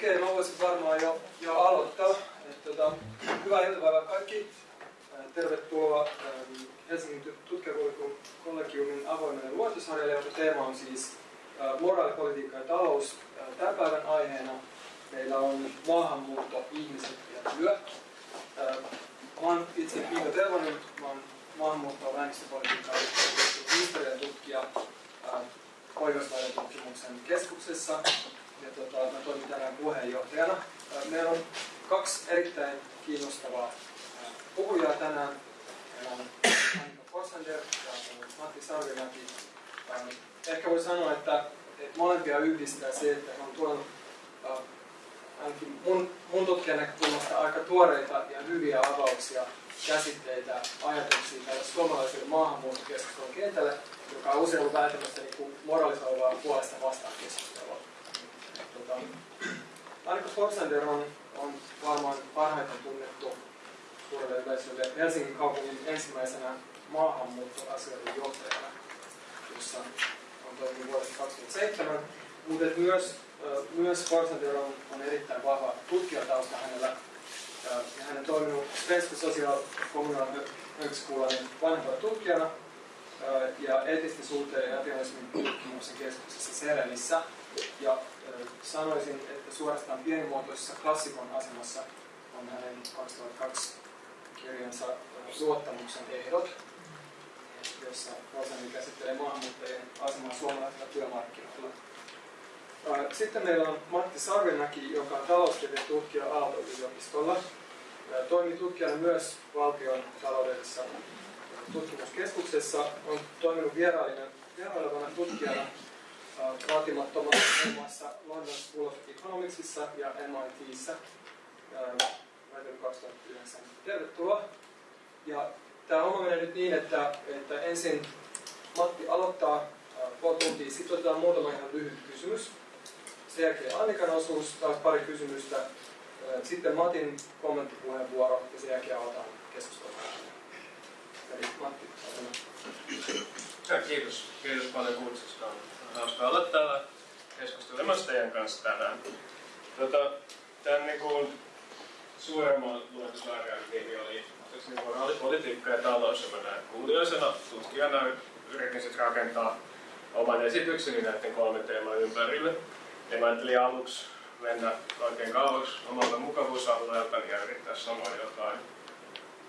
Okei, mä voisin varmaan jo, jo aloittaa. Et, tota, hyvää iltapäivää kaikki. Tervetuloa Helsingin tutkijakollegiumin avoimelle luontosarjalle, jonka teema on siis moraalipolitiikka ja talous. Tämän päivän aiheena meillä on maahanmuutto, ihmiset ja työ. Mä oon itse Miika Tervonen, mä oon ja väestöpolitiikkaa historian tutkija Pohjoismaiden tutkimuksen keskuksessa ja tota, mä toimin tänään puheenjohtajana. Meillä on kaksi erittäin kiinnostavaa puhujaa tänään. Meillä on Annika Forsander ja Matti Sarvimäki. Ehkä voi sanoa, että, molempia yhdistää se, että on tuonut ainakin mun, mun tutkijan näkökulmasta aika tuoreita ja hyviä avauksia, käsitteitä, ajatuksia tälle suomalaiselle maahanmuuttokeskustelun kentälle, joka on usein ollut välttämättä niin moralisoivaa puolesta vastaan keskustelua. Tota, Annika Forsander on, on varmaan parhaiten tunnettu suurelle yleisölle Helsingin kaupungin ensimmäisenä maahanmuuttoasioiden johtajana, jossa on toiminut vuodesta 2007. Mutta myös, myös Forsander on, on erittäin vahva tutkijatausta hänellä. Ja hän on toiminut Svenska Social Kommunal Högskolan vanhempana tutkijana ja eettisten suhteen ja ateismin tutkimuksen keskuksessa Serenissä. Ja sanoisin, että suorastaan pienimuotoisessa klassikon asemassa on hänen 2002 kirjansa Luottamuksen ehdot, jossa Rosani käsittelee maahanmuuttajien asemaa suomalaisilla työmarkkinoilla. Sitten meillä on Matti Sarvimäki, joka on taloustieteen tutkija Aalto-yliopistolla. Toimii tutkijana myös valtion taloudellisessa tutkimuskeskuksessa. On toiminut vierailevana tutkijana vaatimattomana muun muassa London School of Economicsissa ja MITissä vuonna 2009. Tervetuloa. Ja tämä homma menee nyt niin, että, että ensin Matti aloittaa puoli tuntia, sitten otetaan muutama ihan lyhyt kysymys. Sen jälkeen Annikan osuus, taas pari kysymystä. Sitten Matin kommenttipuheenvuoro ja sen jälkeen aloitetaan keskustelua. Eli Matti, ja kiitos. Kiitos paljon kutsusta. Hauska olla täällä keskustelemassa teidän kanssa tänään. Tota, tämän niin kuin, suuremman luentosarjan nimi oli moraalipolitiikka ja talous, ja näin kuulijaisena tutkijana yritin sitten rakentaa oman esitykseni näiden kolmen teeman ympärille. Ja mä ajattelin aluksi mennä oikein kauaksi omalta mukavuusalueelta ja yrittää sanoa jotain,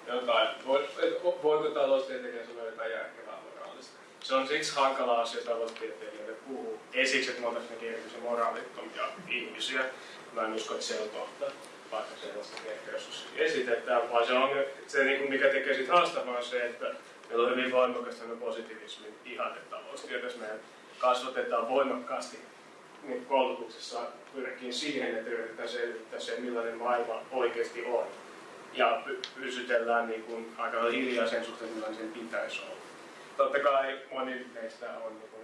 jotain voiko taloustieteilijä sanoa jotain järkevää moraalista. Se on siksi hankala asia taloustieteilijöille puhua. Ei siksi, että me oltaisiin erityisen moraalittomia ihmisiä. Mä en usko, että se on totta vaikka sellaista ehkä joskus esitetään, vaan se, on, se niin mikä tekee siitä haastavaa on se, että meillä on hyvin voimakas positiivismin ihanne taloustieteessä. Me kasvatetaan voimakkaasti niin koulutuksessa pyrkii siihen, että yritetään selvittää se, millainen maailma oikeasti on. Ja pysytellään niin kuin aika hiljaa sen suhteen, millainen sen pitäisi olla. Totta kai moni meistä on niin kuin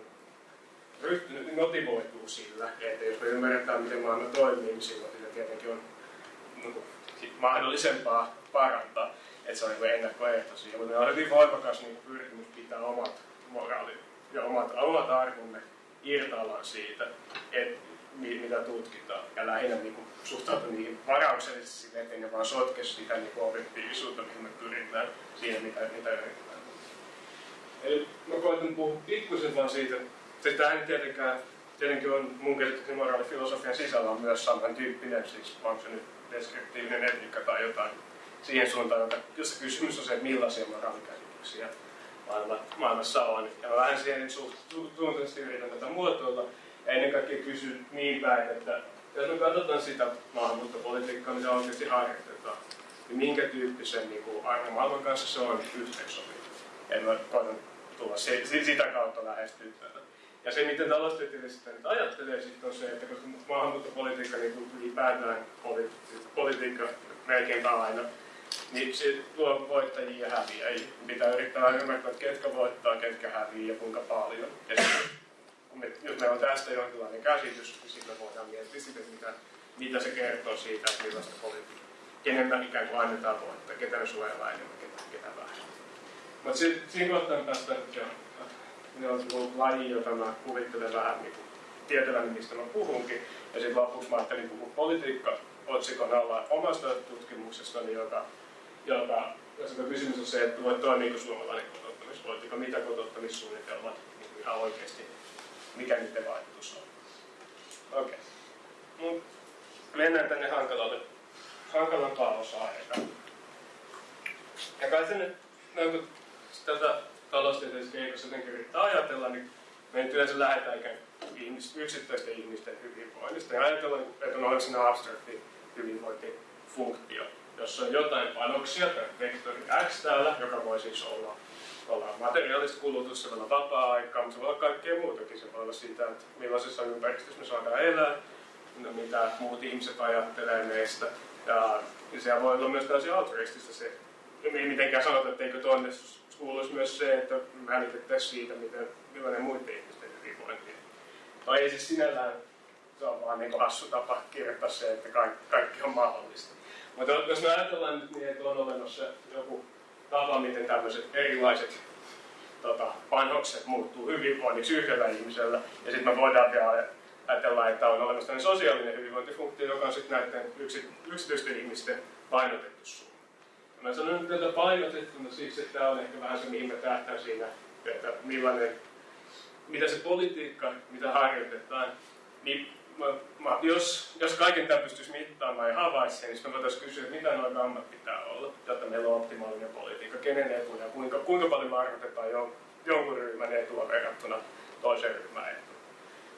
ryhtynyt, motivoituu sillä, että jos me ymmärretään, miten maailma toimii, niin silloin tietenkin on niin mahdollisempaa parantaa. Että se on niin ennakkoehto siihen. Mutta on hyvin voimakas niin pyrkimys pitää omat moraalit ja omat, omat arvomme irtaallaan siitä, että mitä tutkitaan. Ja lähinnä niin kuin, suhtautua niihin varauksellisesti sille, ettei ne vaan sotke sitä niin objektiivisuutta, mihin me pyritään, siihen mitä, mitä yritetään. Eli mä koitan puhua pikkusen vaan siitä, että tämä ei tietenkään, tietenkin on mun käsitykseni moraalifilosofian sisällä on myös samantyyppinen, siis onko se nyt deskriptiivinen etiikka tai jotain siihen suuntaan, jossa kysymys on se, että millaisia moraalikäsityksiä maailma, maailmassa on. Ja mä vähän siihen suuntaisesti yritän tätä muotoilla. Ja ennen kaikkea kysyn niin päin, että jos me katsotaan sitä maahanmuuttopolitiikkaa, mitä oikeasti harjoitetaan, niin minkä tyyppisen niin kuin arvomaailman kanssa se on yhteensopiva. Ja mä koitan tulla se, sitä kautta lähestyä tätä. Ja se, miten taloustieteilijät nyt ajattelee, sit on se, että koska maahanmuuttopolitiikka niin ylipäätään politi- politiikka melkeinpä aina, niin se tuo voittajia ja häviäjiä. Pitää yrittää ymmärtää, että ketkä voittaa, ketkä häviää ja kuinka paljon. Ja sit, kun me, jos meillä on tästä jonkinlainen käsitys, niin sitten me voidaan miettiä sitä, mitä, mitä se kertoo siitä, että millaista politiikkaa. Kenen ikään kuin annetaan voittaa, ketä me suojellaan enemmän, ketä, ketä vähän. Mutta siinä kohtaa tästä, että ne on laji, jota mä kuvittelen vähän niin tietäväni, mistä mä puhunkin. Ja sitten lopuksi mä ajattelin puhua politiikka otsikon alla omasta tutkimuksestani, joka, joka jossa kysymys on se, että voi toimiiko suomalainen kotouttamispolitiikka, mitä kotouttamissuunnitelmat niin ihan oikeasti, mikä niiden vaikutus on. Okei. Okay. Mennään tänne hankalalle, hankalampaan osaan. Ja kai se nyt, no, tätä taloustieteellisessä keikossa jotenkin yrittää ajatella, niin me nyt yleensä lähdetään ikään ihmis, yksittäisten ihmisten hyvinvoinnista. Ja ajatellaan, että on olemassa abstrakti hyvinvointifunktio, jossa on jotain panoksia, tämä vektori x täällä, joka voi siis olla, olla materiaalista kulutusta, se voi olla vapaa-aikaa, mutta se voi olla kaikkea muutakin. Se voi olla siitä, että millaisessa ympäristössä me saadaan elää, no, mitä muut ihmiset ajattelee meistä. Ja, ja se voi olla myös täysin altruistista se, mitenkään sanotaan, että eikö tuonne kuuluisi myös se, että välitettäisiin siitä, miten, millainen muiden ihmisten hyvinvointi. Tai ei siis sinällään, se on vaan niin hassu tapa kirjoittaa se, että kaikki, kaikki on mahdollista. Mutta jos me ajatellaan nyt niin, että on olemassa joku tapa, miten tämmöiset erilaiset tota, panokset muuttuu hyvinvoinniksi yhdellä ihmisellä, ja sitten me voidaan vielä ajatella, että on olemassa sosiaalinen hyvinvointifunktio, joka on sitten näiden yksi, yksityisten ihmisten painotettu summa. Mä sanon nyt tätä painotettuna siksi, että tämä on ehkä vähän se, mihin mä tähtään siinä, että millainen, mitä se politiikka, mitä harjoitetaan, niin mä, mä, jos, jos kaiken tämän pystyisi mittaamaan ja havaitsemaan, niin me voitaisiin kysyä, että mitä noin ammat pitää olla, jotta meillä on optimaalinen politiikka, kenen etu ja kuinka, kuinka paljon me arvotetaan jon, jonkun ryhmän etua verrattuna toisen ryhmän etua.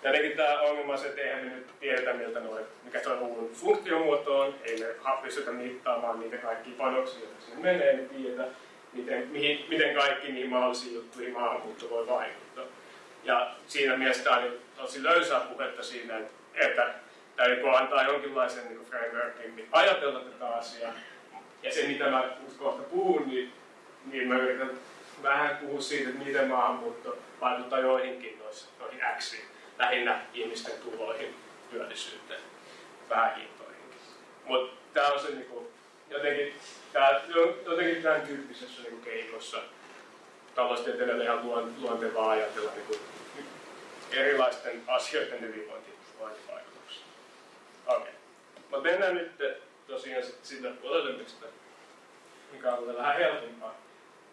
Tietenkin tämä ongelma on se, että eihän me nyt tiedetä, miltä noin, mikä tuo uuden funktiomuoto on, ei me pystytä mittaamaan niitä kaikkia panoksia, joita sinne menee, ei tiedetä, miten, mihin, miten kaikki niin mahdollisiin juttuihin maahanmuutto voi vaikuttaa. Ja siinä mielessä tämä on tosi löysää puhetta siinä, että täytyy antaa jonkinlaisen niin frameworkin ajatella tätä asiaa. Ja se, mitä mä kohta puhun, niin, niin mä yritän vähän puhua siitä, että miten maahanmuutto vaikuttaa joihinkin noihin X, lähinnä ihmisten tuloihin, työllisyyteen, vähän hintoihinkin. Mutta tämä on se niinku, jotenkin, tää, jotenkin tämän tyyppisessä niinku keinossa taloustieteilijöille ihan luontevaa ajatella niinku, erilaisten asioiden hyvinvointi vaikutuksia. Okei. Okay. Mutta mennään nyt tosiaan sit sille puolelle, mistä mikä on vähän helpompaa.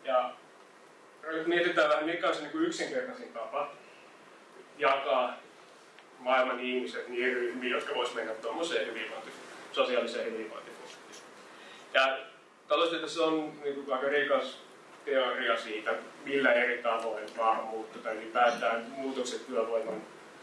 Ja nyt mietitään vähän, mikä on se niin yksinkertaisin tapa jakaa maailman ihmiset niihin ryhmiin, jotka vois mennä tuommoiseen hyvinvointi, sosiaaliseen hyvinvointifunktioon. Ja taloustieteessä on niin kuin, aika rikas teoria siitä, millä eri tavoin maahanmuutto tai ylipäätään muutokset työvoiman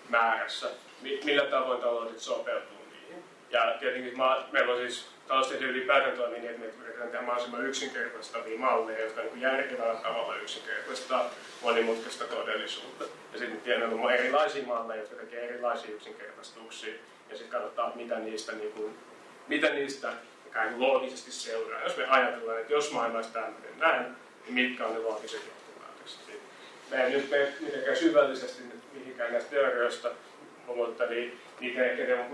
määrässä, millä tavoin taloudet sopeutuu niihin. Ja tietenkin meillä on siis taloustieteen ylipäätään toimii niin, että me yritetään tehdä mahdollisimman yksinkertaistavia malleja, jotka niin järkevällä tavalla yksinkertaistaa monimutkaista todellisuutta. Ja sitten meillä on erilaisia malleja, jotka tekee erilaisia yksinkertaistuksia. Ja sitten katsotaan, mitä niistä, niin kuin, mitä niistä ikään loogisesti seuraa. Jos me ajatellaan, että jos maailma olisi tämmöinen näin, niin mitkä on ne loogiset johtopäätökset. Me ei nyt mene mitenkään syvällisesti mihinkään näistä teorioista, mutta niin, niitä ehkä ne,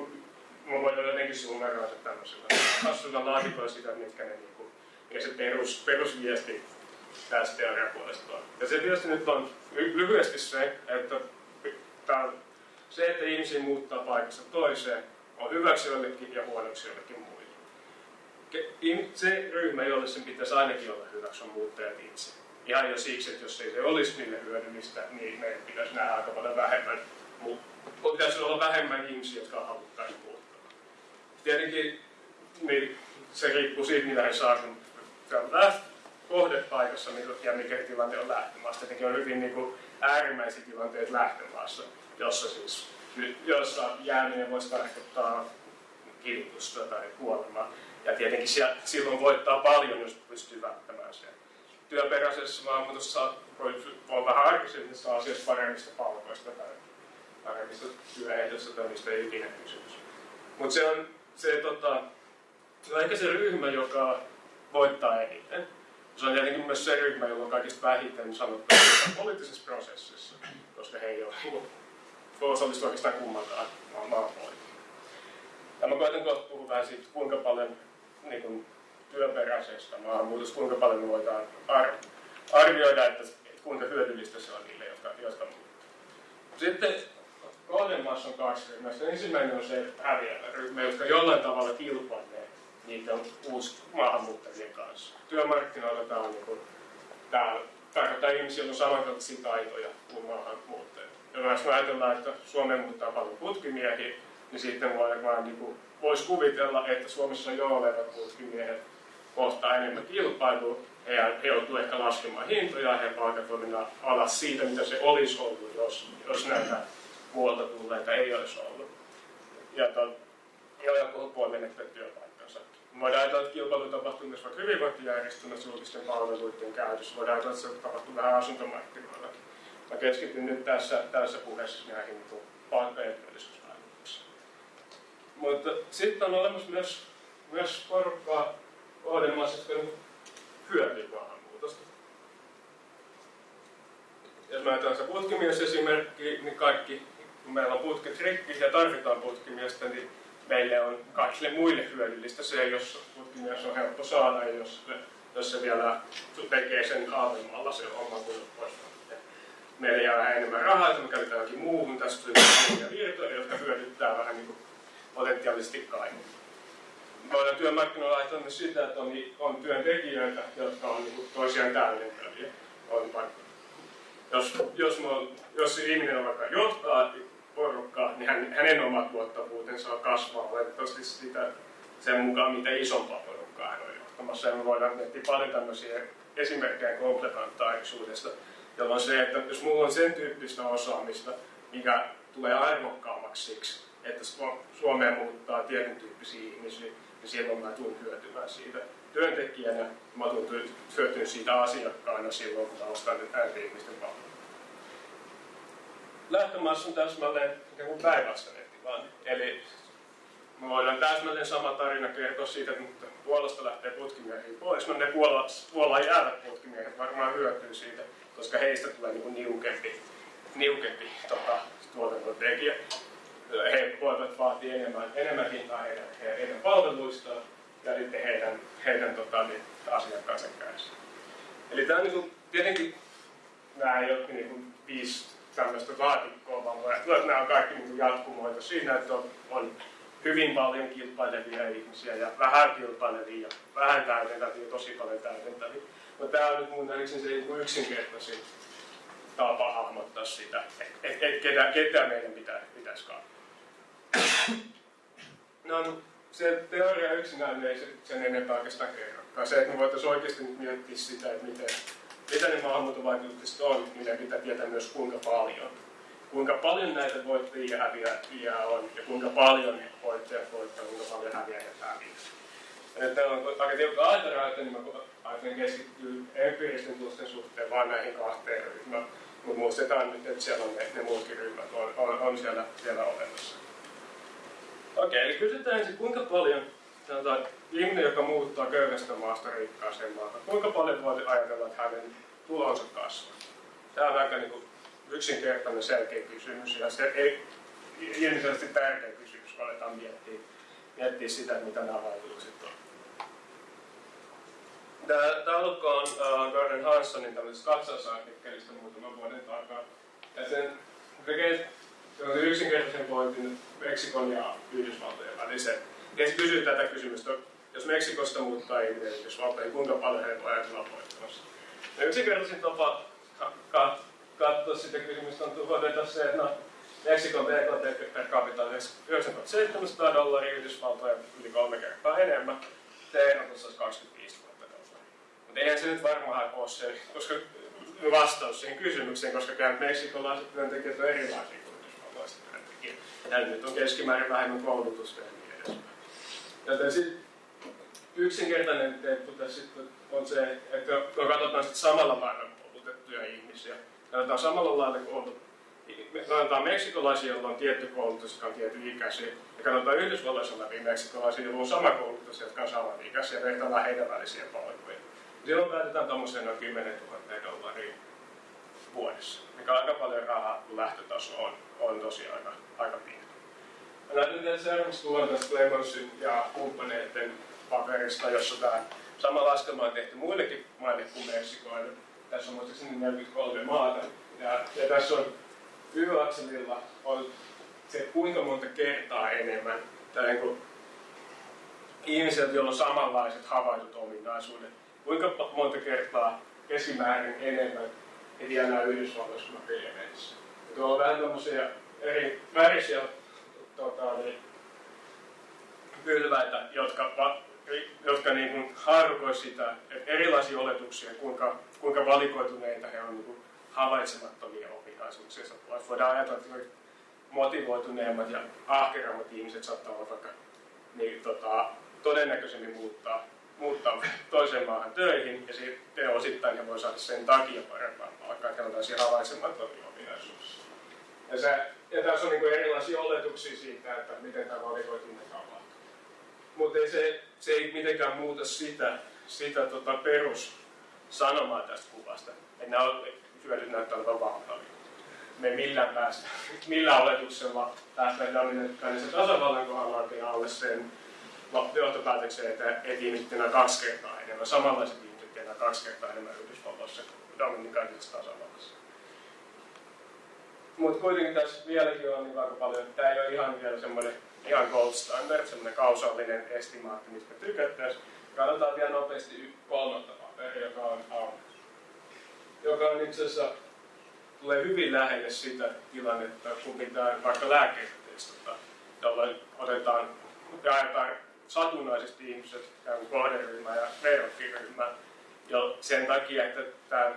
mä voin jotenkin suunnata tämmöisellä hassulla laatikoilla sitä, mitkä ne niinku, ja se perus, perusviesti tästä teoriapuolesta on. Ja se tietysti nyt on lyhyesti se, että tämä, se, että ihmisiä muuttaa paikasta toiseen, on hyväksi jollekin ja huonoksi jollekin muille. Se ryhmä, jolle sen pitäisi ainakin olla hyväksi, on muuttajat itse. Ihan jo siksi, että jos ei se olisi niille hyödyllistä, niin meidän pitäisi nähdä aika paljon vähemmän pitäisi olla vähemmän ihmisiä, jotka haluttaisiin muuttaa. Tietenkin niin se riippuu siitä, mitä he saa, kun kohdepaikassa ja mikä tilanne on lähtömaassa. Tietenkin on hyvin niin kuin, äärimmäisiä tilanteita lähtömaassa, jossa siis jossa jääminen voisi tarkoittaa kidutusta tai kuolemaa. Ja tietenkin siellä, silloin voittaa paljon, jos pystyy välttämään sen. Työperäisessä maahanmuutossa voi olla vähän arkisemmissa asioissa paremmista palkoista tai paremmista työehdossa tai mistä ei ikinä kysymys. Mutta se on se, tota, se on ehkä se ryhmä, joka voittaa eniten. Se on tietenkin myös se ryhmä, jolla on kaikista vähiten sanottavaa poliittisessa prosessissa, koska he ei ole voi osallistua oikeastaan kummankaan maan Ja mä koitan kohta puhua vähän siitä, kuinka paljon niin kuin, työperäisestä maahanmuutosta, kuinka paljon me voidaan ar- arvioida, että, että kuinka hyödyllistä se on niille, jotka, jotka muuttaa. Sitten kohdemaassa on kaksi ryhmää. Ensimmäinen on se häviävä ryhmä, jotka jollain tavalla kilpailee niiden uusi maahanmuuttajien kanssa. Työmarkkinoilla tämä on niin tämä tarkoittaa ihmisiä, on samankaltaisia taitoja kuin maahanmuuttajat. Ja jos me ajatellaan, että Suomeen muuttaa paljon putkimiehiä, niin sitten voi vaan niin kuin, voisi kuvitella, että Suomessa jo olevat putkimiehet kohtaa enemmän kilpailua, he, he joutuu ehkä laskemaan hintoja, he palkat alas siitä, mitä se olisi ollut, jos, jos näitä muualta tulleita ei olisi ollut. Ja, to, ja joku voi menettää työpaikkansa. Voidaan ajatella, että kilpailu tapahtuu myös vaikka hyvinvointijärjestelmässä julkisten palveluiden käytössä. Voidaan ajatella, että se tapahtuu vähän asuntomarkkinoillakin. Mä keskityn nyt tässä, tässä puheessa näihin niin palkkojen työllisyysvaikutuksiin. Mutta sitten on olemassa myös, myös porukkaa kohdemaassa, jotka hyötyy maahanmuutosta. Jos mä ajatellaan se putkimies-esimerkki, niin kaikki, kun meillä on putket rikki ja tarvitaan putkimiestä, niin meille on kaikille muille hyödyllistä se, jos putkimies on helppo saada, jos, jos se vielä tekee sen halvemmalla se oma kulut pois. Meillä jää vähän enemmän rahaa, että me käytetään johonkin muuhun. Tässä tulee virtoja, jotka hyödyttää vähän niin kuin potentiaalisesti kaikki voidaan työmarkkinoilla ajatella myös sitä, että on, on työntekijöitä, jotka on niin kuin toisiaan täydentäviä. On jos, jos, on, jos ihminen on vaikka johtaa porukkaa, niin hän, hänen omat tuottavuutensa kasvaa valitettavasti sitä sen mukaan, mitä isompaa porukkaa hän on johtamassa. Ja me voidaan miettiä paljon tämmöisiä esimerkkejä komplementaarisuudesta, jolloin se, että jos mulla on sen tyyppistä osaamista, mikä tulee arvokkaammaksi siksi, että Suomeen muuttaa tietyn tyyppisiä ihmisiä, niin silloin mä tulen hyötymään siitä työntekijänä, mä tulen hyötymään siitä asiakkaana silloin, kun mä ostan näiden ihmisten palveluja. Lähtömaassa on täsmälleen päinvastainen tilanne. Eli me voidaan täsmälleen sama tarina kertoa siitä, että Puolasta lähtee putkimiehiä pois. No ne Puola, Puolaan jäävät putkimiehet varmaan hyötyy siitä, koska heistä tulee niin niukempi, niukempi tota, tuotantotekijä he voivat vaatia enemmän, enemmän hintaa heidän, heidän palveluistaan ja sitten heidän, heidän tota, niin, asiakkaansa kädessä. Eli tämä on niin kuin, tietenkin nämä ei ole niin kuin, viisi tämmöistä laatikkoa, vaan voi että nämä on kaikki niin jatkumoita siinä, että on, on hyvin paljon kilpailevia ihmisiä ja vähän kilpailevia ja vähän täydentäviä ja tosi paljon täydentäviä. Mutta tämä on nyt mun nähdäkseni se niin yksinkertaisin tapa hahmottaa sitä, että et, et, ketä, ketä meidän pitää, pitäisi katsoa. No, se teoria yksinään ei sen enempää oikeastaan kerro. Se, että me voitaisiin oikeasti miettiä sitä, että miten, mitä ne maahanmuuttovaikutukset on, niin ne pitää tietää myös kuinka paljon. Kuinka paljon näitä voittajia ja häviäjiä on, ja kuinka paljon voittajat voittaa, kuinka paljon häviäjät häviää. Täällä on aika tiukka aikarajoite, niin mä ajattelen keskittyä empiiristen tulosten suhteen vain näihin kahteen ryhmään. Mutta muistetaan nyt, että siellä on ne, ne muutkin ryhmät on, on, on siellä vielä olemassa. Okei, eli kysytään ensin, kuinka paljon sanotaan, ihminen, joka muuttaa köyhästä maasta rikkaaseen maahan, kuinka paljon voi ajatella, että hänen tulonsa kasvaa? Tämä on aika niin kuin, yksinkertainen selkeä kysymys ja se ei ilmeisesti tärkeä kysymys, kun aletaan miettiä, miettiä sitä, mitä nämä vaikutukset on. Tämä taulukko on uh, Gordon Hanssonin tämmöisestä katsausartikkelista muutaman vuoden takaa. Ja sen tekee yksinkertaisen pointin Meksikon ja Yhdysvaltojen välisen. Sitten kysyy tätä kysymystä, jos Meksikosta muuttaa ihminen Yhdysvaltoihin, kuinka paljon he voi ajatella voittamassa. Ja yksinkertaisin tapa katsoa sitä kysymystä on todeta se, että no, Meksikon BKT per capita on 9700 dollaria, Yhdysvaltoja yli kolme kertaa enemmän. Teeratus olisi 25 000 dollaria. Mutta eihän se nyt varmaan ole se, koska vastaus siihen kysymykseen, koska meksikolaiset työntekijät on erilaisia ja nyt on keskimäärin vähemmän koulutusta ja niin. Joten sit yksinkertainen temppu tässä on se, että kun katsotaan sit samalla lailla koulutettuja ihmisiä, katsotaan samalla lailla koulutettuja me katsotaan meksikolaisia, joilla on tietty koulutus, jotka on tietty ikäisiä, ja katsotaan Yhdysvalloissa olevia meksikolaisia, joilla on sama koulutus, jotka on saman ikäisiä, ja vertaillaan heidän välisiä palveluja. Silloin päätetään tuommoiseen noin 10 000 dollaria vuodessa, mikä on aika paljon rahaa, kun lähtötaso on, on tosi aika, aika pieni. Näytetään seuraavaksi kuvan tästä Clemonsin ja kumppaneiden paperista, jossa tämä sama laskelma on tehty muillekin maille kuin Meksikoille. Tässä on muistaakseni 43 maata. Ja, ja tässä on y-akselilla on se kuinka monta kertaa enemmän, tai niin ihmiset, joilla on samanlaiset havaitut ominaisuudet, kuinka monta kertaa keskimäärin enemmän he tienaa Yhdysvalloissa kuin. Tuolla on vähän tämmöisiä eri värisiä tota, niin, pylväitä, jotka, jotka niin kuin sitä, että erilaisia oletuksia, kuinka, kuinka valikoituneita he on niin havaitsemattomia ominaisuuksia. Voidaan ajatella, että motivoituneemmat ja ahkerammat ihmiset saattaa olla vaikka niin, tota, todennäköisemmin muuttaa, muuttaa toiseen maahan töihin ja sitten osittain he voi saada sen takia parempaa palkkaa, että on tällaisia havaitsemattomia ominaisuuksia. Ja, se, ja tässä on niin erilaisia oletuksia siitä, että miten tämä valikoituminen tapahtuu. Mutta se, se ei mitenkään muuta sitä, sitä tota perussanomaa tästä kuvasta. Että nämä hyödyt näyttää olevan valtavia. Me ei millään päästä, millään oletuksella päästä dominantkainen tasavallan kohdalla alle sen johtopäätökseen, että, että ihmiset tienaa kaksi kertaa enemmän. Samanlaiset ihmiset tienaa kaksi kertaa enemmän Yhdysvalloissa kuin dominikanisessa tasavallassa. Mutta kuitenkin tässä vieläkin on niin aika paljon, että tämä ei ole ihan vielä semmoinen ihan gold standard, semmoinen kausaalinen estimaatti, mistä tykättäisiin. Katsotaan vielä nopeasti kolmatta paperia, joka on, on joka on itse asiassa tulee hyvin lähelle sitä tilannetta, kun pitää vaikka lääkkeitä testata, jolloin otetaan, jaetaan satunnaisesti ihmiset kohderyhmä ja verrokkiryhmä. Ja sen takia, että tämä,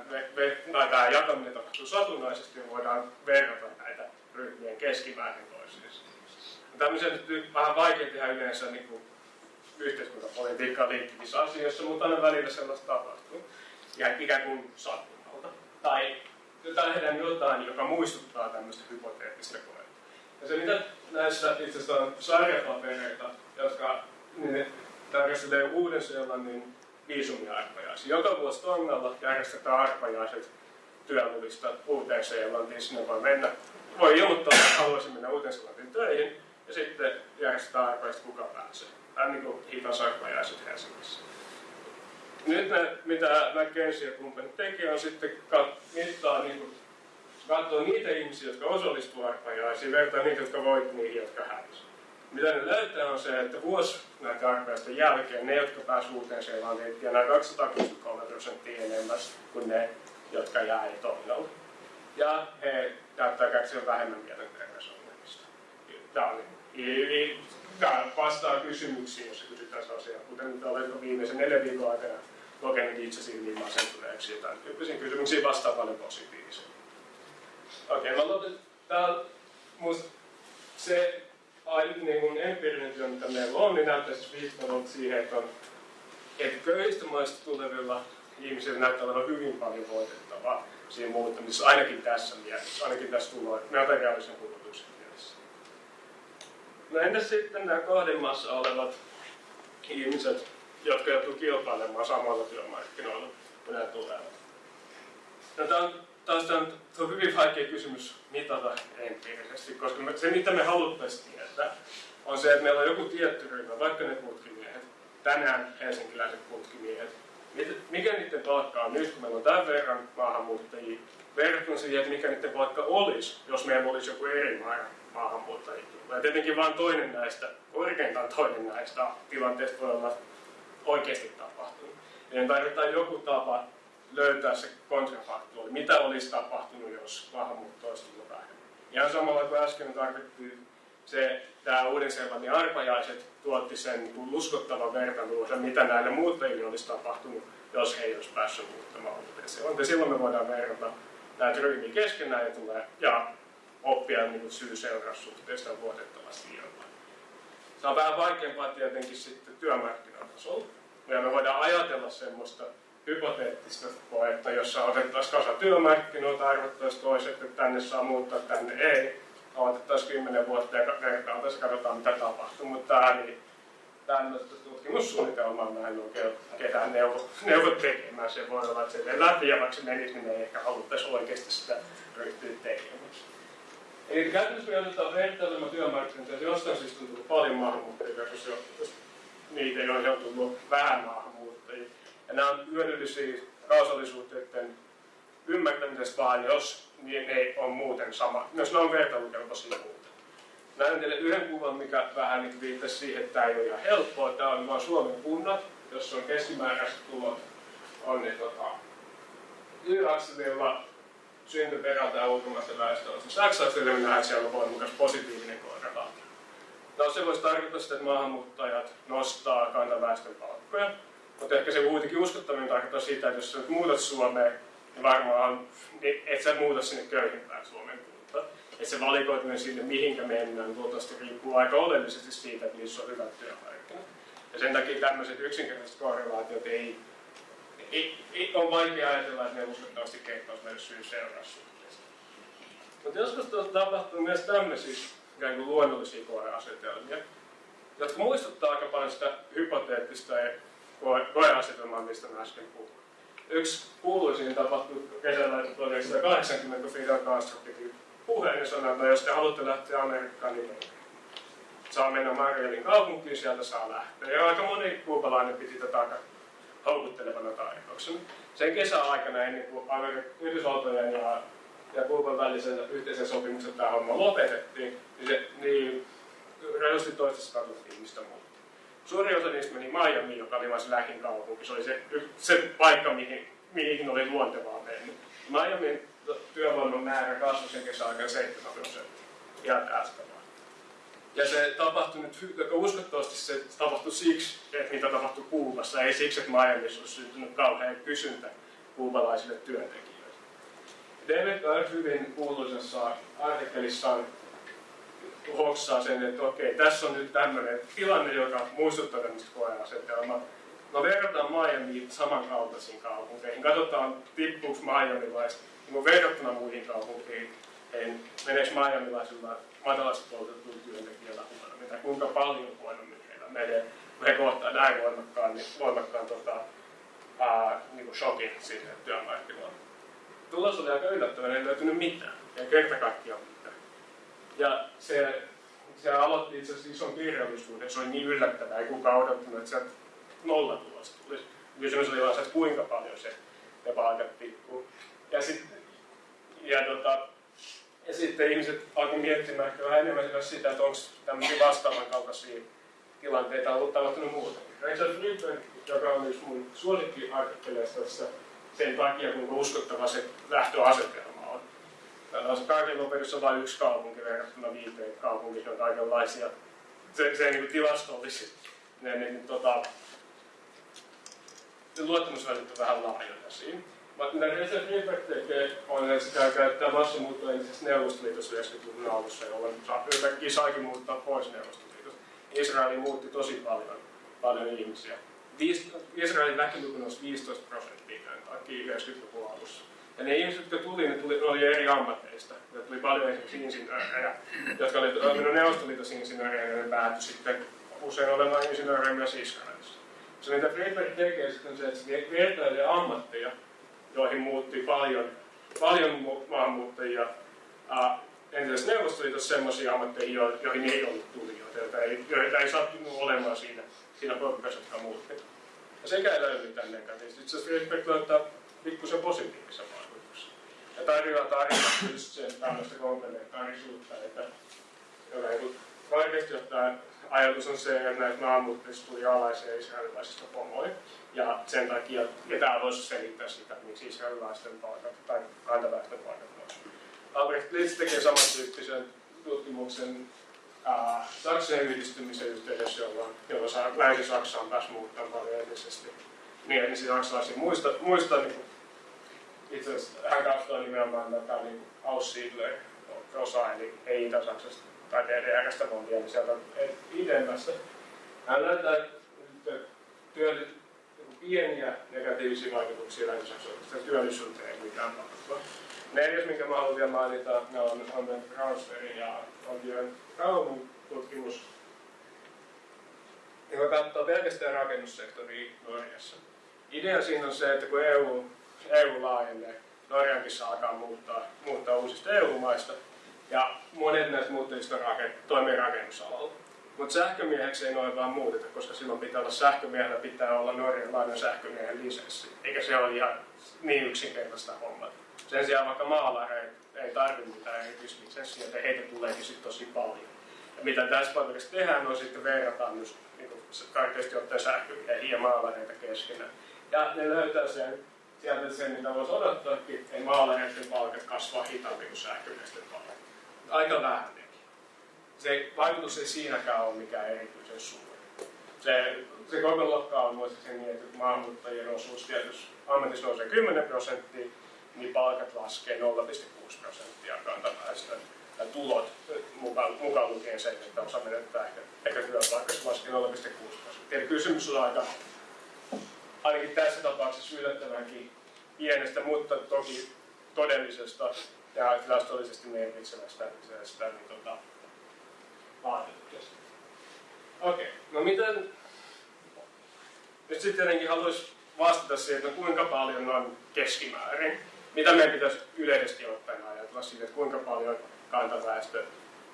tai tämä jakaminen tapahtuu satunnaisesti, niin voidaan verrata näitä ryhmien keskimäärin toisiinsa. Tämmöisen vähän vaikea tehdä yleensä niin kuin yhteiskuntapolitiikkaan liittyvissä asioissa, mutta aina välillä sellaista tapahtuu. Ja ikään kuin sattumalta. Tai tehdään jotain, joka muistuttaa tämmöistä hypoteettista koetta. Ja se mitä näissä itse asiassa on sarjapapereita, jotka niin tarkastelee Uuden-Seelannin viisumiarpajaisia. Joka vuosi Tongalla järjestetään arpajaiset työluvista Uuteen-Seelantiin. Sinne voi mennä, voi ilmoittaa, että haluaisin mennä Uuteen-Seelantiin töihin, ja sitten järjestetään arpajaiset, kuka pääsee. Tämä on niin kuin hitasarpajaiset Helsingissä. Nyt ne, mitä McKenzie ja kumppanit tekee, on sitten mittaa niin kuin, katsoa niitä ihmisiä, jotka osallistuu arpajaisiin, vertaa niitä, jotka voit niihin, jotka hävisivät. Mitä ne löytää on se, että vuosi näitä arpajaisten jälkeen ne, jotka pääsivät uuteen Seelantiin, tienaa 263 prosenttia enemmän kuin ne, jotka jäi toiminnalle. Ja he näyttää kärsiä vähemmän mielenterveysongelmista. Tämä, tämä vastaa kysymyksiin, jos kysytään sellaisia, kuten nyt oletko viimeisen neljän viikon aikana kokenut itsesi hyvin masentuneeksi. Jotain tyyppisiin kysymyksiin vastaa paljon positiivisia. Okei, okay, mä lopetan. Musta se niin kuin empiirinen työ, mitä meillä on, niin näyttää siis viittavalta siihen, että, on, että köyhistä maista tulevilla ihmisillä näyttää olevan hyvin paljon voitettavaa siinä muuttamisessa, ainakin tässä mielessä, ainakin tässä tuloa, materiaalisen kulutuksen mielessä. No entäs sitten nämä kahden maassa olevat ihmiset, jotka joutuu kilpailemaan samalla työmarkkinoilla, kun nämä tulevat? No, tämä on taas tämä on hyvin vaikea kysymys mitata empiirisesti, koska me, se mitä me haluttaisiin tietää on se, että meillä on joku tietty ryhmä, vaikka ne putkimiehet, tänään helsinkiläiset putkimiehet, mikä niiden palkka on nyt, kun meillä on tämän verran maahanmuuttajia, verrattuna siihen, että mikä niiden palkka olisi, jos meillä olisi joku eri määrä maahanmuuttajia. Ja tietenkin vain toinen näistä, korkeintaan toinen näistä tilanteista voi olla oikeasti tapahtunut. Eli tarvitaan joku tapa löytää se kontrafaktuaali, mitä olisi tapahtunut, jos maahanmuutto olisi tullut vähemmän. Ihan samalla kuin äsken tarvittiin se, tämä Uuden-Seelannin arpajaiset tuotti sen niin uskottavan vertailun, mitä näille muuttajille olisi tapahtunut, jos he ei olisi päässyt muuttamaan Uuden-Seelantiin. Silloin me voidaan verrata näitä ryhmiä keskenään ja, tulee, ja oppia niin syy-seuraussuhteista luotettavasti jotain. Se on vähän vaikeampaa tietenkin sitten työmarkkinatasolla. Ja me voidaan ajatella semmoista hypoteettista koetta, jossa otettaisiin kasa työmarkkinoilta, arvottaisiin toiset, että tänne saa muuttaa, tänne ei. Otettaisiin kymmenen vuotta ja vertailtaisiin, katsotaan mitä tapahtuu. Mutta tämä niin, tämmöistä tutkimussuunnitelmaa mä en oikein ketään neuvo, neuvo tekemään. Se voi olla, että se läpi ja vaikka se menisi, niin ei ehkä haluttaisi oikeasti sitä ryhtyä tekemään. Eli käytännössä me otetaan vertailema työmarkkinoita, ja jostain siis on tullut paljon maahanmuuttajia jos niitä, joihin on tullut vähän maahanmuuttajia. Ja nämä on hyödyllisiä kausallisuhteiden ymmärtämisessä vaan, jos ne ei ole muuten sama, jos ne on vertailukelpoisia muuten. Mä en teille yhden kuvan, mikä vähän niin viittasi siihen, että tämä ei ole ihan helppoa. Tämä on vain Suomen kunnat, jossa on keskimääräiset tulot on niin tota, Y-akselilla syntyperältä ja ulkomaisten väestöllä. X-akselilla nähdään, että siellä on voimakas positiivinen korrelaatio. No se voisi tarkoittaa sitä, että maahanmuuttajat nostaa kantaväestön palkkoja, mutta ehkä se kuitenkin uskottavin tarkoittaa sitä, että jos sä nyt muutat Suomeen, niin varmaan niin et sä muuta sinne köyhimpään Suomen kuntaan. Että se valikoituminen sinne, mihinkä mennään, luultavasti riippuu aika oleellisesti siitä, että missä on hyvät työmarkkinat. Ja sen takia tämmöiset yksinkertaiset korrelaatiot ei, ei, ei on vaikea ajatella, että ne uskottavasti kertoisi meille syy seuraussuhteesta. Mutta joskus tapahtuu myös tämmöisiä kuin luonnollisia koeasetelmia, jotka muistuttaa aika paljon sitä hypoteettista koeasetelmaa, mistä mä äsken puhuin. Yksi kuuluisin tapahtui kesällä 1980, kun Fidel Castro piti puheen ja sanoi, että jos te haluatte lähteä Amerikkaan, niin saa mennä Marielin kaupunkiin, sieltä saa lähteä. Ja aika moni kuupalainen piti tätä aika houkuttelevana tarjouksena. Sen kesäaikana ennen kuin Yhdysvaltojen ja, ja Kuuban välisen yhteisen sopimuksen tämä homma lopetettiin, niin, se, niin reilusti toista ihmistä muutti. Suuri osa niistä meni Miami, joka oli vain se lähin kaupunki. Se oli se, se paikka, mihin, mihin oli luontevaa mennä. Miamin työvoiman määrä kasvoi sen kesäaikana 7 prosenttia. Ihan tästä vaan. Ja se tapahtui nyt, uskottavasti se tapahtui siksi, että mitä tapahtui Kuubassa, ei siksi, että Miamiissa olisi syntynyt kauhean kysyntä kuubalaisille työntekijöille. David Earth hyvin kuuluisessa artikkelissaan hoksaa sen, että okei, tässä on nyt tämmöinen tilanne, joka muistuttaa tämmöistä koeasetelmaa. No verrataan Miamiin samankaltaisiin kaupunkeihin. Katsotaan, tippuuko Miamilaista niin verrattuna muihin kaupunkeihin. Niin meneekö Miamilaisilla matalasti koulutetuilla työntekijöillä huonommin, tai kuinka paljon huonommin heillä menee, kun he kohtaa näin voimakkaan, niin voimakkaan tota, ää, niin kuin shokin sinne työmarkkinoille. Tulos oli aika yllättävän, ei löytynyt mitään, ei kerta kaikkiaan. Ja se, se aloitti itse asiassa ison kirjallisuuden, se oli niin yllättävää, ei kukaan odottanut, että sieltä nolla tulosta tulisi. Kysymys oli vaan se, että kuinka paljon se ne palkat. Ja, sit, ja, tota, ja sitten ihmiset alkoivat miettimään ehkä vähän enemmän sitä, että onko tämmöisiä vastaavan kaltaisia tilanteita ollut tapahtunut muutenkin. Richard Friedman, joka on yksi mun suosikkiartikkeleista tässä sen takia, kuinka uskottava se lähtöasetelma on. Täällä on vain yksi kaupunki verrattuna viiteen kaupunkiin, on kaikenlaisia. Se, se niin tilastollisesti ne, ne, tota, luottamusvälit on vähän laajoja siinä. Mutta mitä Richard Friedberg tekee, on, että sitä käyttää massamuuttoa entisessä Neuvostoliitossa 90-luvun alussa, jolloin yhtäkkiä saikin muuttaa pois Neuvostoliitosta. Israeli muutti tosi paljon, paljon ihmisiä. Israelin väkiluku nousi 15 prosenttia tämän takia 90-luvun alussa. Ja ne ihmiset, jotka tuli, ne tuli, oli eri ammateista. Ne tuli paljon esimerkiksi insinöörejä, jotka oli toiminut Neuvostoliitossa insinöörejä, ja ne päätyi sitten usein olemaan insinöörejä myös Israelissa. Se mitä Friedberg tekee sitten se, että se vertailee ammatteja, joihin muutti paljon, paljon maahanmuuttajia. Entisessä Neuvostoliitossa sellaisia ammatteihin, joihin ei ollut tulijoita, joita ei, joita ei sattunut olemaan siinä, siinä porukassa, jotka muutti. Ja sekä ei löydy tämän negatiivisesti. Itse asiassa Friedberg löytää pikkusen positiivisen. Ja tarjoaa tarjota just sen tämmöistä komplementaarisuutta, että kaikesti ottaen ajatus on se, että näistä maahanmuuttajista tuli alaisia israelilaisista pomoja. Ja sen takia, ja tämä voisi selittää sitä, miksi israelilaisten palkat tai kantaväestön palkat nousivat. Albrecht Litz tekee samantyyppisen tutkimuksen Saksan yhdistymisen yhteydessä, jolloin, jolloin Länsi-Saksa on päässyt muuttamaan paljon etnisesti. Niin etnisiä saksalaisia muista, muista niin itse asiassa hän katsoo nimenomaan tätä niin Aussiedler osa, eli ei Itä-Saksasta tai DDRstä montia, niin sieltä idemmästä. Hän näyttää työ, pieniä negatiivisia vaikutuksia länsi-saksalaisesta työllisyyteen ei mitään tapahtua. Neljäs, minkä mä haluan vielä mainita, ne on, on Braunschweigin ja Ontien Raumun tutkimus, joka katsoo pelkästään rakennussektoria Norjassa. Idea siinä on se, että kun EU, EU laajenee, Norjankin saa alkaa muuttaa, muuttaa uusista EU-maista, ja monet näistä muuttajista toimii rakennusalalla. Mutta sähkömieheksi ei noin vaan muuteta, koska silloin pitää olla sähkömiehellä, pitää olla norjalainen sähkömiehen lisenssi. Eikä se ole ihan niin yksinkertaista hommaa. Sen sijaan vaikka maalareita ei tarvitse mitään erityislisenssiä, että heitä tuleekin sitten tosi paljon. Ja mitä tässä paperissa tehdään, on sitten verrataan myös niin karkeasti ottaen sähkymiehiä ja maalareita keskenään. Ja ne löytää sen, sieltä sen, mitä voisi odottaa, että ei maalareiden palkat kasvaa hitaammin kuin sähkömiesten palkat. Aika vähän nekin. Se vaikutus ei siinäkään ole mikään erityisen suuri. Se, se koko luokka on muistaakseni niin, että maahanmuuttajien osuus tietysti ammatissa nousee 10 prosenttia, niin palkat laskee 0,6 prosenttia kantaväestön ja tulot mukaan, mukaan lukien se, että osa menettää ehkä, ehkä työpaikassa laskee 0,6 prosenttia. Eli kysymys on aika, ainakin tässä tapauksessa yllättävänkin pienestä, mutta toki todellisesta ja tilastollisesti merkitsevästä sitä, niin, tota, vaatetuksesta. Okei, okay. no miten... Nyt sitten tietenkin haluaisin vastata siihen, että kuinka paljon on keskimäärin. Mitä meidän pitäisi yleisesti ottaen ajatella siitä, että kuinka paljon kantaväestö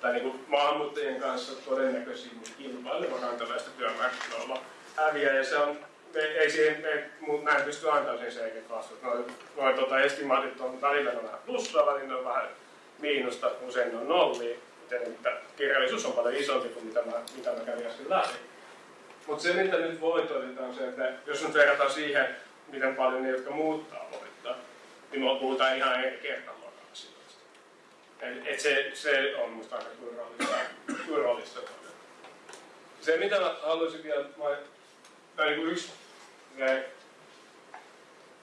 tai niin kuin maahanmuuttajien kanssa todennäköisin kilpaileva kantaväestö työmarkkinoilla häviää. Ja se on, me, ei siihen, me, näin pysty antaa sen selkeät vastuut. Noin, noin tota, estimaatit on välillä on vähän plussaa, välillä on vähän miinusta, usein on nollia. Että kirjallisuus on paljon isompi kuin mitä mä, mitä mä kävin äsken läpi. Mutta se, mitä nyt voi todeta, on se, että jos nyt verrataan siihen, miten paljon ne, jotka muuttaa voittaa, niin me puhutaan ihan eri kertaluokan asioista. Et, et se, se on musta aika turvallista. Se, mitä mä haluaisin vielä, tai niin yksi ne,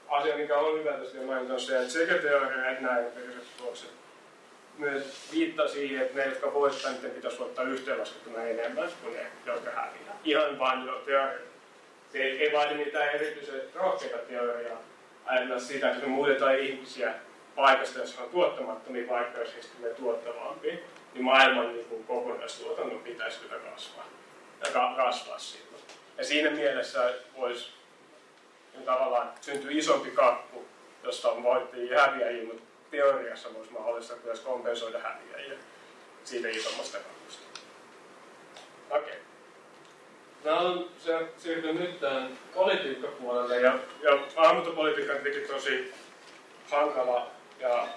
asia, mikä on hyvä tässä mainita, on se, että sekä teoria että nämä tulokset myös viittaa siihen, että ne, jotka voittaa, niiden pitäisi voittaa yhteenlaskettuna enemmän kuin ne, jotka häviää. Ihan vain jo teoria. Se ei, ei vaadi mitään erityisen rohkeita teoriaa. Ajatella sitä, että me muutetaan ihmisiä paikasta, jossa on tuottamattomia, vaikka jos heistä tulee tuottavampi, niin maailman niin kuin kokonaistuotannon pitäisi kyllä kasvaa. Ja ka- kasvaa silloin. Ja siinä mielessä voisi niin tavallaan syntyä isompi kakku, josta on voittajia häviäjiä, mutta teoriassa olisi mahdollista myös kompensoida häviäjiä siitä isommasta kakusta. Okei. Okay. Mä olen siirtynyt nyt tähän politiikkapuolelle ja, ja maahanmuuttopolitiikka on tietenkin tosi hankala ja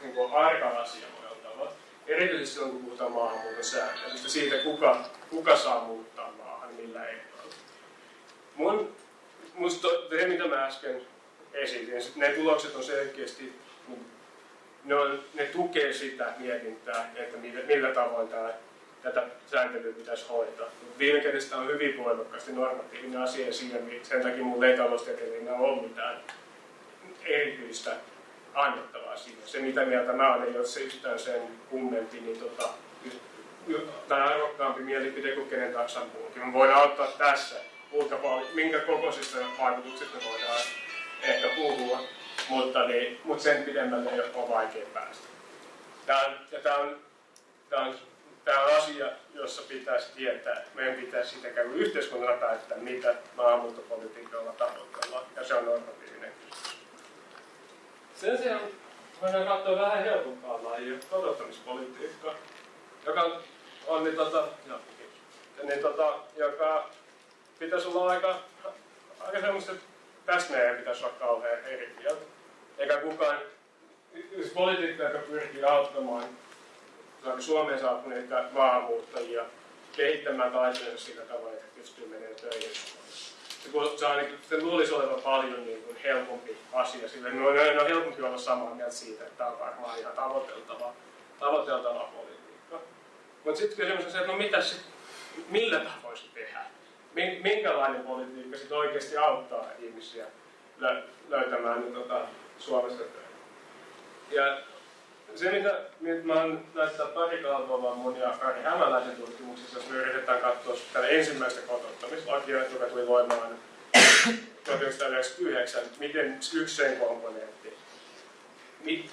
niin kuin arka asia monella tavalla. Erityisesti silloin, kun puhutaan maahanmuuton sääntelystä, siitä kuka, kuka saa muuttaa. Mun, musta se, mitä mä äsken esitin, ne tulokset on selkeästi ne, on, ne tukee sitä mietintää, että millä, millä tavoin tämä, tätä sääntelyä pitäisi hoitaa. Mutta viime kädessä on hyvin voimakkaasti normatiivinen asia ja siinä, sen takia mun ei taloustieteellinen ole mitään erityistä annettavaa siinä. Se mitä mieltä mä olen, jos se yhtään sen kummempi, niin tota, tämä arvokkaampi mielipide kuin kenen tahansa muukin. Me voidaan ottaa tässä, kuinka paljon, minkä kokoisista vaikutuksista voidaan ehkä puhua mutta, niin, mutta sen pidemmälle ei ole vaikea päästä. Tämä on, ja tämä on, tämä on, tämä on asia, jossa pitäisi tietää, meidän pitäisi sitä käydä yhteiskunnalla päättää, mitä maahanmuuttopolitiikalla tavoitellaan, ja se on normatiivinen kysymys. Sen sijaan voidaan katsoa vähän helpompaa lajia, kotouttamispolitiikkaa, joka on, niin, tota, no, niin, tota, joka pitäisi olla aika, aika semmoista, että tästä meidän pitäisi olla kauhean eri mieltä eikä kukaan, jos poliitikko, joka pyrkii auttamaan Suomeen saapuneita maahanmuuttajia kehittämään taiteensa sillä tavalla, että pystyy menemään töihin. Se, se, on, se luulisi olevan paljon niin kuin helpompi asia, sillä no, no, on helpompi olla samaa mieltä siitä, että tämä on varmaan ihan tavoiteltava, tavoiteltava politiikka. Mutta sitten kysymys on se, että no mitä sit, millä tavoin se tehdään? Minkälainen politiikka sitten oikeasti auttaa ihmisiä löytämään niin, tota, Suomesta töihin. Ja se, mitä nyt mä oon näyttää pari kalvoa mun ja Kari Hämäläisen tutkimuksissa, jos me yritetään katsoa tätä ensimmäistä kotouttamislakia, joka tuli voimaan 1999, miten yksi sen komponentti,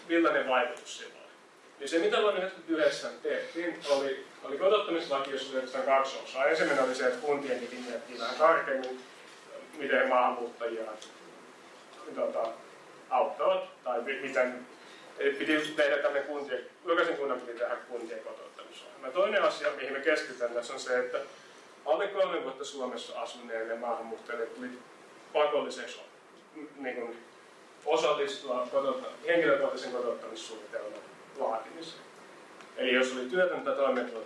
millainen vaikutus sillä oli. Niin se, mitä vuonna 1999 tehtiin, oli, oli kotouttamislaki, jossa oli oikeastaan kaksi osaa. Ensimmäinen oli se, että kuntien piti miettiä vähän tarkemmin, miten maahanmuuttajia tota, auttavat, tai miten piti tehdä tämmöinen kuntien, jokaisen kunnan piti tehdä kuntien kotouttamisohjelma. Toinen asia, mihin me keskitytään tässä on se, että alle kolme vuotta Suomessa asuneille maahanmuuttajille tuli pakolliseksi niin kuin, osallistua kotoutta, henkilökohtaisen kotouttamissuunnitelman laatimiseen. Eli jos oli työtöntä toimeentuloa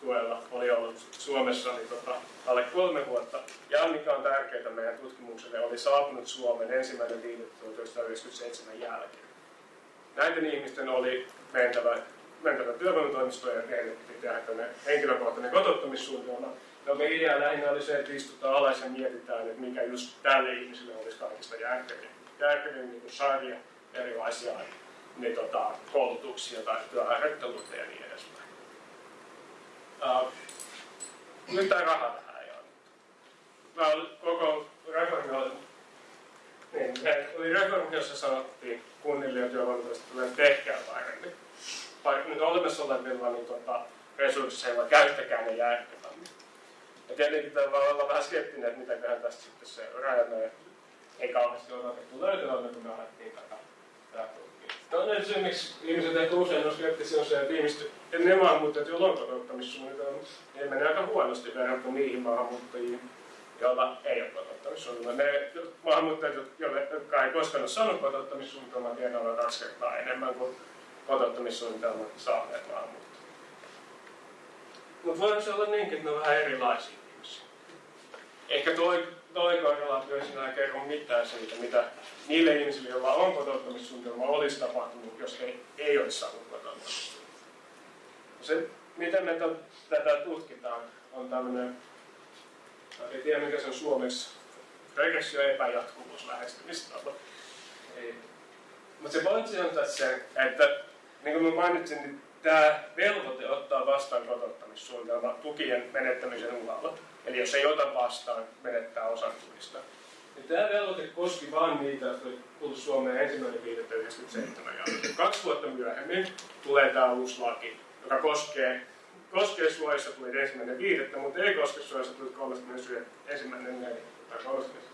tuella oli ollut Suomessa niin tota, alle kolme vuotta. Ja mikä on tärkeää meidän tutkimukselle, oli saapunut Suomen ensimmäinen 1997 jälkeen. Näiden ihmisten oli mentävä, mentävä työvoimatoimistoon ja tehdä pitää henkilökohtainen kotouttamissuunnitelma. No me idea lähinnä oli se, että istutaan alas ja mietitään, että mikä just tälle ihmiselle olisi kaikista järkevin, järkevin niin sarja erilaisia niin, tota, koulutuksia tai työharjoitteluita ja niin edespäin. Uh, nyt tämä raha tähän ei annettu. Mä olin koko reformi oli, niin, oli reformi, jossa sanottiin kunnille ja työvoimatoimistoille, että tehkää paremmin. Vaikka nyt olemassa olevilla niin, tota, resursseilla käyttäkää ne järkevämmin. Ja tietenkin tämä voi olla vähän skeptinen, että mitäköhän tästä sitten se rajanne ei kauheasti odotettu löytyä, kun me alettiin tätä, tätä Toinen syy, miksi ihmiset ehkä usein on skeptisiä, on se, että ihmiset, ne maahanmuuttajat, joilla on kotouttamissuunnitelma, ne menee aika huonosti verrattuna niihin maahanmuuttajiin, joilla ei ole kotouttamissuunnitelma. Ne maahanmuuttajat, jotka ei koskaan ole saanut kotouttamissuunnitelmaa, tiedävät kaksi kertaa enemmän kuin kotouttamissuunnitelmat saaneet maahanmuuttajat. Mutta voiko se olla niinkin, että ne on vähän erilaisia ihmisiä? Ehkä toi, toi korrelaatio sinä kerro mitään siitä, mitä niille ihmisille, joilla on kotouttamissuunnitelma, olisi tapahtunut, jos he ei olisi saanut kotouttamissuunnitelmaa. Se, miten me tätä tutkitaan, on tämmöinen, en tiedä mikä se on suomeksi, regressio epäjatkuvuus lähestymistapa. Mutta se pointti on tässä se, että niin kuin mä mainitsin, niin tämä velvoite ottaa vastaan kotouttamissuunnitelma tukien menettämisen uhalla. Eli jos ei ota vastaan, menettää osan tuista. Ja tämä velvoite koski vain niitä, jotka tullut Suomeen ensimmäinen 1997 jälkeen. Kaksi vuotta myöhemmin tulee tämä uusi laki, joka koskee, koskee Suomessa tuli ensimmäinen viidettä, mutta ei koske Suomessa tuli 31. tai 30.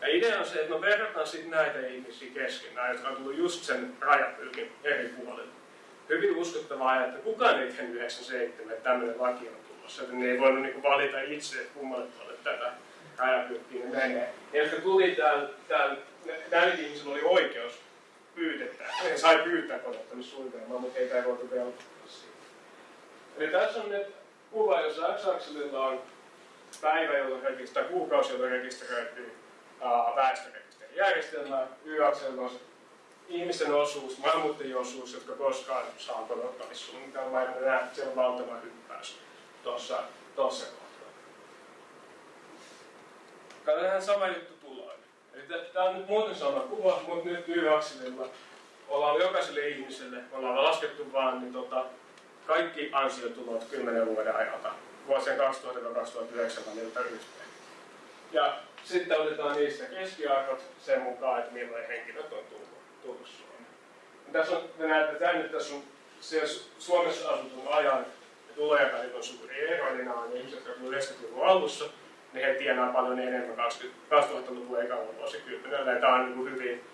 Ja idea on se, että me verrataan sitten näitä ihmisiä keskenään, jotka on tullut just sen rajapylkin eri puolille. Hyvin uskottavaa että kukaan ei tehnyt 97, että tämmöinen laki on tulossa, että ne ei voinut niinku valita itse, että kummalle puolelle tätä rajapylkkiä menee. Ne, jotka tuli täällä, täällä näillä ihmisillä oli oikeus pyydettää. He sai pyytää kotottamissuunnitelmaa, mutta heitä ei voitu velvoittaa siitä. Eli tässä on nyt kuva, jossa X-akselilla on päivä, jolloin rekisteröityy, kuukausi, jolloin rekisteröityy väestörekisterijärjestelmää. Y-akselilla on ihmisten osuus, maahanmuuttajien osuus, jotka koskaan saa kotottamissuunnitelmaa. Ja nähdään, että se on valtava hyppäys tuossa, tuossa kohtaa. Katsotaan sama juttu tuloin. Eli tämä on nyt muuten sama kuva, mutta nyt Y-akselilla ollaan jokaiselle ihmiselle, me ollaan laskettu vaan niin tota, kaikki ansiotulot 10 vuoden ajalta, vuosien 2000-2009 väliltä yhteen. Ja sitten otetaan niistä keskiarvot sen mukaan, että millainen henkilöt on tullut, tullut Suomeen. Tässä on, te näette, että nyt tässä on se Suomessa asutun ajan ja tulojen on suuri ero, eli nämä on ihmiset, jotka 90-luvun alussa, niin he tienaa paljon enemmän 2000-luvun ekalla vuosikymmenellä. Tämä on niin hyvin,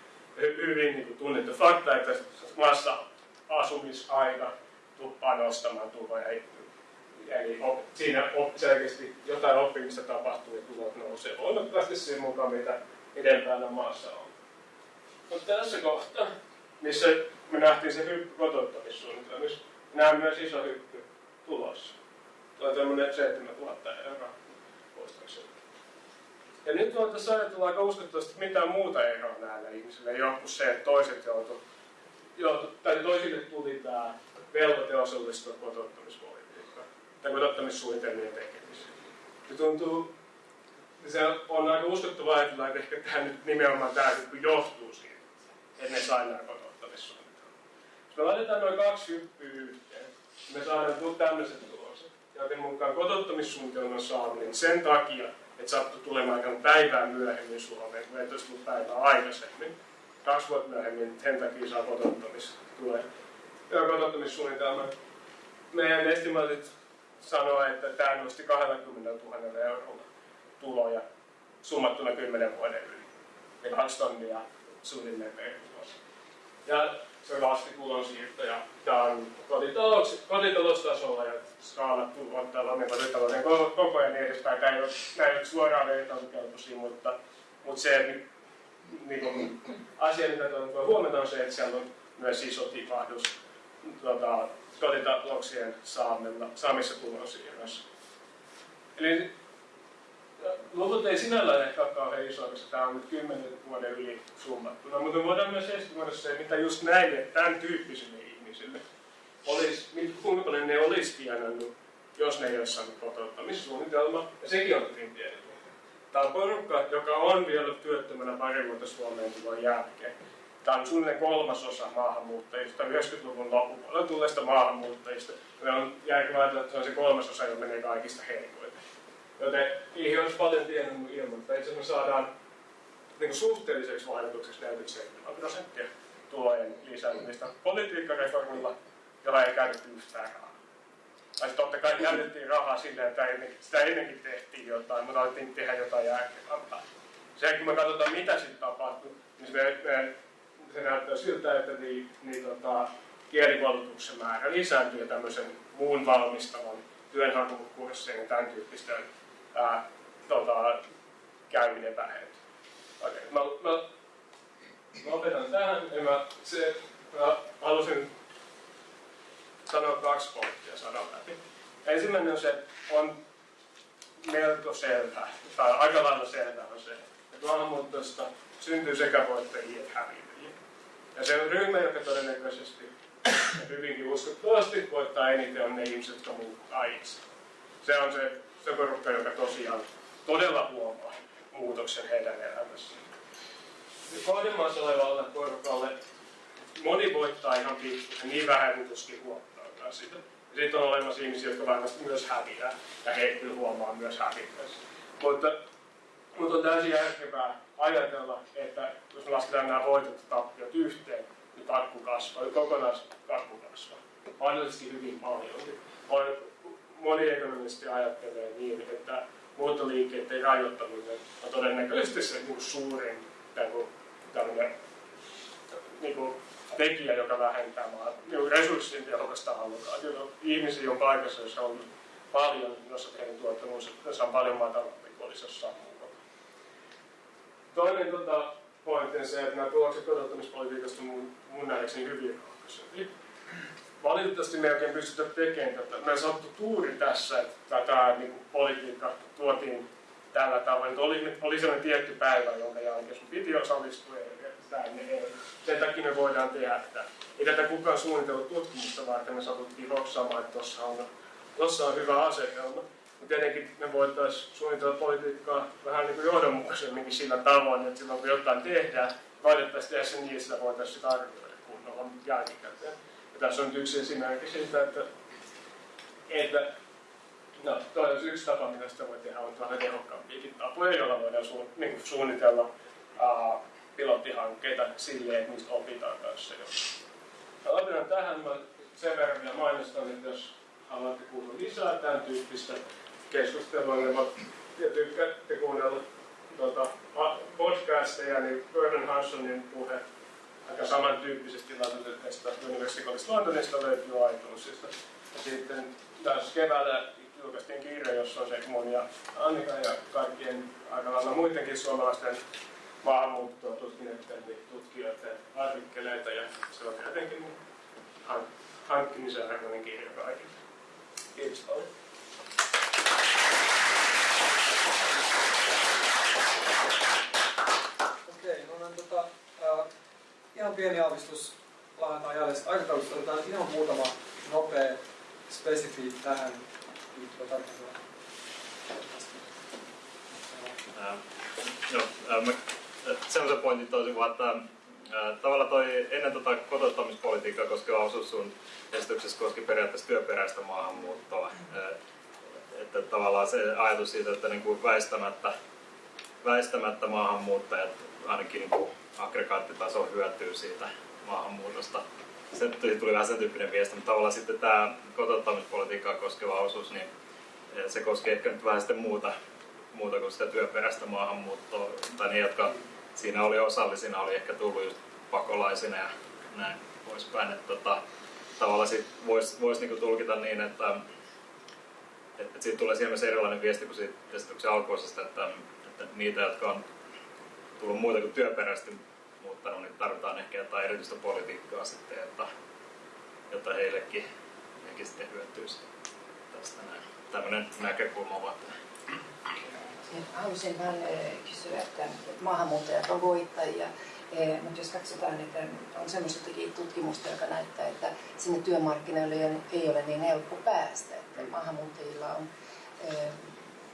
hyvin niin kuin tunnettu fakta, että maassa asumisaika tuppaa nostamaan tuloja. Eli siinä selkeästi jotain oppimista tapahtuu ja tulot nousee voimakkaasti sen mukaan, mitä edempänä maassa on. Mutta tässä kohtaa, missä me nähtiin se hyppy kotouttamissuunnitelmissa, näemme myös iso hyppy tulossa. Tuo on tämmöinen 7000 euroa. Ja nyt voitaisiin ajatella aika uskottavasti mitään muuta eroa näille ihmisille, ei ole kuin se, että toiset joutu, joutu tai toisille tuli tämä velvoite osallistua kotouttamispolitiikkaan tai kotouttamissuunnitelmien tekemiseen. Se tuntuu, se on aika uskottavaa ajatella, että ehkä tämä nyt nimenomaan tämä johtuu siitä, että ne sai nämä kotouttamissuunnitelmat. Jos me laitetaan noin kaksi hyppyä yhteen, me saadaan tämmöiset tulokset, joten mukaan kotouttamissuunnitelman saaminen sen takia, että sattui tulemaan aika päivää myöhemmin Suomeen, kun et olisi tullut päivää aikaisemmin. Kaksi vuotta myöhemmin sen takia saa kotouttamis, tulee kotouttamissuunnitelma. Meidän estimaatit sanoo, että tämä nosti 20 000 eurolla tuloja summattuna 10 vuoden yli. Eli kaksi tonnia suunnilleen per Ja se laski tulonsiirtoja. Tämä on kotitalous, kotitaloustasolla ja skaalattu on tällainen kotitalouden koko ja niin edespäin. Tämä ei ole, nämä ei ole suoraan vertailukelpoisia, mutta, mutta se niin kuin, asia, mitä voi huomata, on se, että siellä on myös iso tipahdus tota, kotitalouksien saamissa tulonsiirroissa. Eli luvut ei sinällään ehkä ole kauhean iso, koska tämä on nyt kymmenen vuoden yli summattuna, mutta voidaan myös estimoida se, mitä just näille tämän tyyppisille ihmisille olisi, kuinka paljon ne olisi tienannut, jos ne ei olisi saanut kotouttamissuunnitelma, ja sekin on hyvin pieni Tämä on porukka, joka on vielä työttömänä pari vuotta Suomeen tulon jälkeen. Tämä on suunnilleen kolmasosa maahanmuuttajista, 90-luvun loppupuolella tulleista maahanmuuttajista. Me on järkevää että se on se kolmasosa, joka menee kaikista heikoiten. Joten niihin olisi paljon tienannut ilman, että itse me saadaan niin suhteelliseksi vaikutukseksi 47 prosenttia tulojen lisäämistä politiikkareformilla, jolla ei käytetty yhtään rahaa. Tai totta kai käytettiin rahaa sillä, että sitä ennenkin tehtiin jotain, mutta alettiin tehdä jotain järkevämpää. Se, kun me katsotaan, mitä sitten tapahtui, niin se, me, se näyttää siltä, että niin, niin, tota, kielikoulutuksen määrä lisääntyy tämmöisen muun valmistavan työnhakukurssien ja tämän tyyppisten ää, tota, käyminen vähentyy. Okei, mä, mä, mä opetan tähän ja mä, se, mä halusin sanoa kaksi pointtia sanan läpi. Ensimmäinen on se, on melko selvä, tai aika lailla selvä on se, että maahanmuutosta syntyy sekä voittajia että häviäjiä. Ja se on ryhmä, joka todennäköisesti hyvinkin uskottavasti voittaa eniten on ne ihmiset, jotka muuttaa itse. Se on se, se porukka, joka tosiaan todella huomaa muutoksen heidän elämässään. Kohdemaassa olevalle porukalle moni voittaa ihan pikkuisen, niin vähän kuin tuskin huomaa sitä. Sitten on olemassa ihmisiä, jotka varmasti myös häviää, ja he kyllä huomaa myös häviässä. Mutta, mutta on täysin järkevää ajatella, että jos me lasketaan nämä voitot ja tappiot yhteen, niin kakku kasvaa, kokonaiskakku kasvaa. Mahdollisesti hyvin paljon. On, moni ekonomisti ajattelee niin, että muuttoliikkeiden rajoittaminen on todennäköisesti se niin suurin tämmöinen niin kuin, tekijä, joka vähentää maan niin resurssien tehokasta allokaatiota. Ihmisiä on paikassa, jossa on paljon, jossa heidän tuottamus on paljon matalampi kuin olisi jossain muualla. Toinen tota, pointti on se, että nämä tulokset kotouttamispolitiikasta mun, mun nähdäkseni hyvin rohkaisevia. Valitettavasti me ei oikein pystytä tekemään tätä. Me sattu tuuri tässä, että tämä niin kuin, politiikka tuotiin tällä tavoin. Oli, oli sellainen tietty päivä, jonka jälkeen sun piti osallistua ja ei. Sen takia me voidaan tehdä että Ei tätä kukaan suunnitellut tutkimusta varten, me satuttiin hoksaamaan, että tuossa on, tossa on hyvä asetelma. Mutta tietenkin me voitaisiin suunnitella politiikkaa vähän niin kuin johdonmukaisemminkin sillä tavoin, että silloin kun jotain tehdään, voitaisiin tehdä se niin, että sitä voitaisiin arvioida kunnolla jälkikäteen. Tässä on yksi esimerkki siitä, että, että No, toi olisi yksi tapa, mitä sitä voi tehdä, on vähän tehokkaampiakin tapoja, joilla voidaan su, niin kuin suunnitella uh, pilottihankkeita silleen, että niistä opitaan kanssa jo. Aloitetaan tähän. Mä sen verran vielä mainostan, että jos haluatte kuulla lisää tämän tyyppistä keskustelua, niin mä ja tykkäätte kuunnella tuota, podcasteja, niin Vernon Hansonin puhe aika samantyyppisesti laitettu University College Londonista löytyy iTunesista. Ja sitten taas keväällä julkaistiin kirja, jossa on se mun ja Annika ja kaikkien aika lailla muidenkin suomalaisten maahanmuuttoa tutkineiden tutkijoiden artikkeleita ja se on jotenkin hankkimisen arvoinen kirja kaikille. Kiitos paljon. Okei, no niin, tota, ihan pieni aavistus laitetaan jälleen aikataulusta. Otetaan ihan muutama nopea spesifi tähän liittyvä tarkastelu. Joo, mä semmoisen pointin toisin vaan, että tavallaan toi ennen tota kotouttamispolitiikkaa koskeva osuus sun esityksessä koski periaatteessa työperäistä maahanmuuttoa. Että tavallaan se ajatus siitä, että niin kuin väistämättä, väistämättä maahanmuuttajat ainakin niin kuin aggregaattitaso hyötyy siitä maahanmuutosta. Se tuli vähän sen tyyppinen viesti, mutta tavallaan sitten tämä kotouttamispolitiikkaa koskeva osuus, niin se koskee ehkä nyt vähän sitten muuta, muuta kuin sitä työperäistä maahanmuuttoa, tai ne, jotka siinä oli osallisina, oli ehkä tullut just pakolaisina ja näin poispäin. Että tota, tavallaan voisi vois niinku tulkita niin, että, että, siitä tulee siinä erilainen viesti kuin siitä esityksen alkuosasta, että, että niitä, jotka on tullut muuta kuin työperäisesti muuttanut, niin tarvitaan ehkä jotain erityistä politiikkaa sitten, jotta, jotta heillekin toisetkin sitten hyötyisi tästä näin. Tämmöinen näkökulma vaan Haluaisin vain kysyä, että maahanmuuttajat on voittajia, mutta jos katsotaan, että on semmoista tutkimusta, joka näyttää, että sinne työmarkkinoille ei ole niin helppo päästä. Että maahanmuuttajilla on,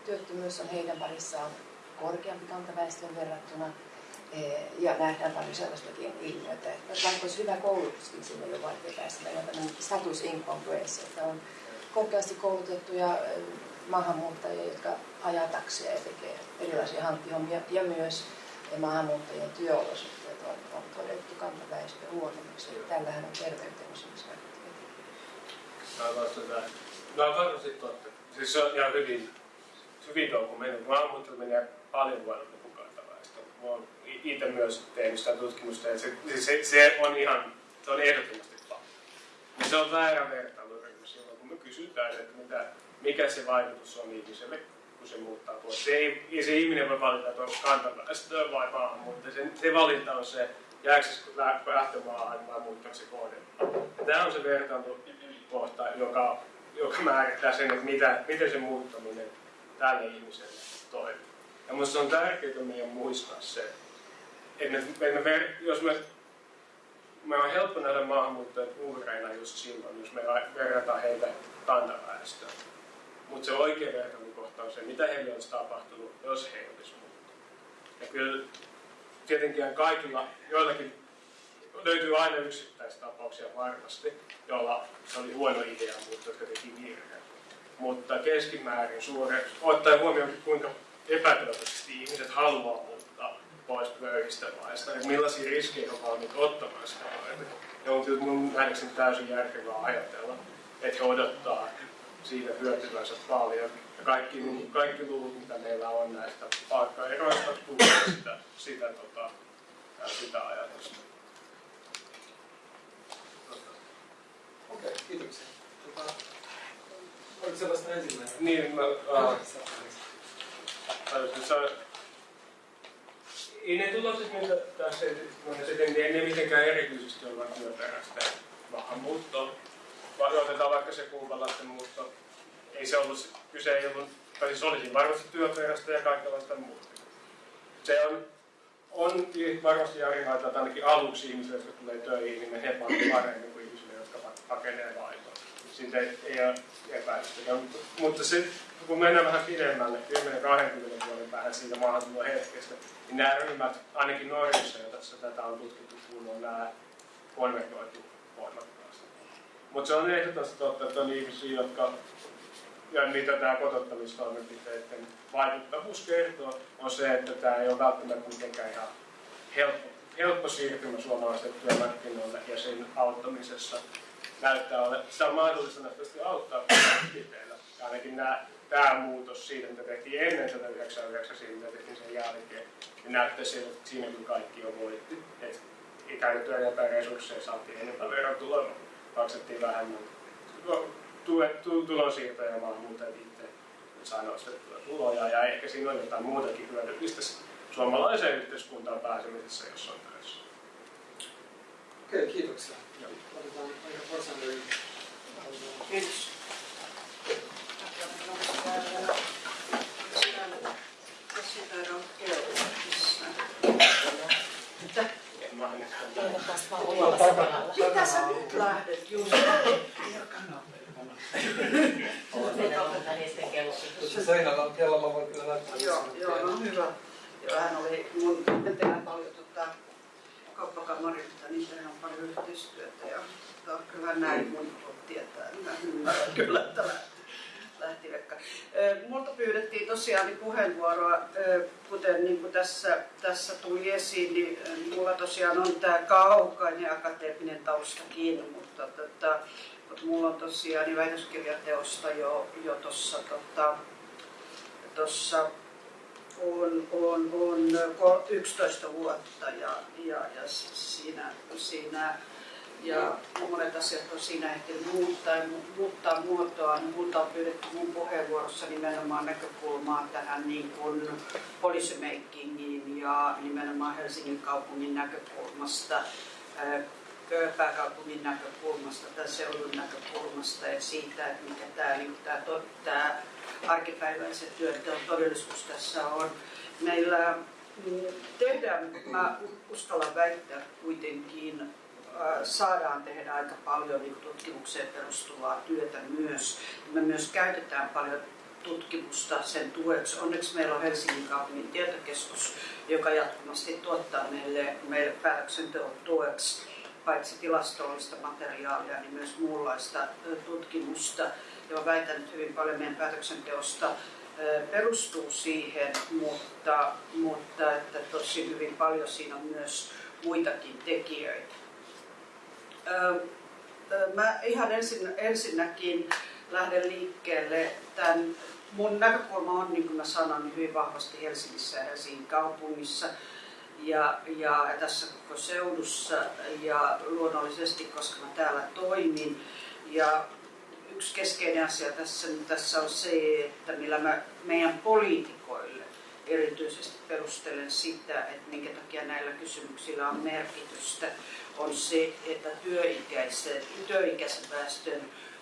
työttömyys on heidän parissaan korkeampi kantaväestön verrattuna, ja nähdään paljon sellaistakin ilmiötä, että vaikka olisi hyvä koulutuskin, sinne jo vaikea päästä. Meillä on tämmöinen status incongruence, että on korkeasti koulutettuja maahanmuuttajia, jotka ajaa taksia ja tekee erilaisia hankkihommia, ja myös maahanmuuttajien työolosuhteet on, on todettu kantaväestö huonommiksi. Tällähän on terveyteen. No on varmasti totta. Siis se on ihan hyvin, hyvin dokumentoitu. Maahanmuuttajat menee paljon huonommin. Olen itse myös tehnyt sitä tutkimusta, että se, siis se, se on ihan, se on ehdottomasti fakta. Se on väärä vertailuryhmä silloin, kun me kysytään, että mitä, mikä se vaikutus on ihmiselle, kun se muuttaa pois. Se, ei, se ihminen voi valita, että onko kantaväestöä vai maahanmuuttaja. Se, se valinta on se, jääkö se lähtömaahan vai muuttaako se kohde. Tämä on se vertailukohta, joka, joka määrittää sen, että mitä, miten se muuttaminen tälle ihmiselle toimii. Ja minusta on tärkeää meidän muistaa se, että me, me, me, jos me, me on helppo nähdä maahanmuuttajat uhreina just silloin, jos me verrataan heitä kantaväestöön. Mutta se oikea vertailukohta on se, mitä heille olisi tapahtunut, jos he olisi muuttunut. Ja kyllä tietenkin kaikilla, joillakin löytyy aina yksittäistapauksia varmasti, joilla se oli huono idea, mutta jotka teki virheen. Mutta keskimäärin suure, ottaen huomioon, kuinka epätoivoisesti ihmiset haluaa muuttaa pois köyhistä maista, että millaisia riskejä on valmiit ottamaan sitä varten. Ja on mun nähdäkseni täysin järkevää ajatella, että he odottaa siitä hyötyvänsä paljon. Ja kaikki, kaikki luvut, mitä meillä on näistä palkkaeroista, tukee sitä, sitä, tota, sitä ajatusta. Okei, okay, kiitoksia. Tota, oliko se vasta ensimmäinen? Niin, mä, uh, ei ne tulokset, mitä tässä sitten, niin ne mitenkään erityisesti olla työperäistä maahanmuuttoa. Otetaan vaikka se kuupalaisten muutto. Ei se ollut, kyse ei ollut, tai siis olisi varmasti työperäistä ja kaikenlaista muuta. Se on, on varmasti järkevää, että ainakin aluksi ihmisille, jotka tulee töihin, niin he paremmin kuin ihmisille, jotka pakenee vaimoa. Siitä ei, ei ole epäilystä. Mutta se, kun mennään vähän pidemmälle, 10-20 vuoden päähän siitä maahantulon hetkestä, niin nämä ryhmät, ainakin Norjassa, jossa tätä on tutkittu kunnolla, nämä konvertoitu voimakkaasti. Mutta se on ehdottomasti totta, että on ihmisiä, jotka ja mitä tämä kotottamistoimenpiteiden vaikuttavuus kertoo, on se, että tämä ei ole välttämättä mitenkään ihan helppo, helppo siirtymä suomalaisten työmarkkinoille ja sen auttamisessa näyttää ole, sitä on mahdollista nähtävästi auttaa toimenpiteillä. Ainakin nämä, tämä muutos siitä, mitä tehtiin ennen 1999 siitä, mitä tehtiin sen jälkeen, niin näyttää siltä, että siinä kyllä kaikki on voitti. Että käytettyä enempää resursseja, saatiin enempää verotuloja, maksettiin vähemmän tulonsiirtoja ja maahanmuuttajat itse saa nostettua tuloja ja ehkä siinä on jotain muutakin hyödyllistä suomalaiseen yhteiskuntaan pääsemisessä, jos on töissä. Okei, okay, kiitoksia. Otetaan aika. Kiitos. Mitä sä nyt lähdet, Juuso? Tuossa seinällä on kello, mä voin kyllä näyttää. Joo, joo, no hyvä. Joo, hän oli mun tehdään paljon tota, kauppakamarilta, niin tehdään paljon yhteistyötä ja tota, kyllä näin mun tietää. Mä ymmärrän kyllä, että lähti, lähti Vekka. Multa pyydettiin tosiaan niin puheenvuoroa, kuten niin kuin tässä, tässä tuli esiin, niin mulla tosiaan on tämä kaukainen akateeminen taustakin, mutta tota, mutta mulla on tosiaan niin väitöskirjateosta jo, jo tuossa tota, tossa on, on, on 11 vuotta ja, ja, ja siinä, siinä ja monet asiat on siinä ehtinyt muuttaa, muuttaa muotoa. Multa on pyydetty mun puheenvuorossa nimenomaan näkökulmaa tähän niin kuin policymakingiin ja nimenomaan Helsingin kaupungin näkökulmasta pääkaupungin näkökulmasta tai seudun näkökulmasta ja siitä, että mikä tämä, niin tämä, tämä arkipäiväisen työnteon todellisuus tässä on. Meillä mm, tehdään, mä uskallan väittää kuitenkin, saadaan tehdä aika paljon niin tutkimukseen perustuvaa työtä myös. Me myös käytetään paljon tutkimusta sen tueksi. Onneksi meillä on Helsingin kaupungin tietokeskus, joka jatkuvasti tuottaa meille, meille päätöksenteon tueksi paitsi tilastollista materiaalia, niin myös muunlaista tutkimusta. Ja väitän, että hyvin paljon meidän päätöksenteosta perustuu siihen, mutta, mutta että tosi hyvin paljon siinä on myös muitakin tekijöitä. Mä ihan ensin, ensinnäkin lähden liikkeelle tämän mun näkökulma on, niin kuin mä sanoin, niin hyvin vahvasti Helsingissä ja Helsingin kaupungissa ja, ja tässä koko seudussa ja luonnollisesti, koska mä täällä toimin. Ja yksi keskeinen asia tässä, tässä on se, että millä mä meidän poliitikoille erityisesti perustelen sitä, että minkä takia näillä kysymyksillä on merkitystä, on se, että työikäisen, työikäisen väestön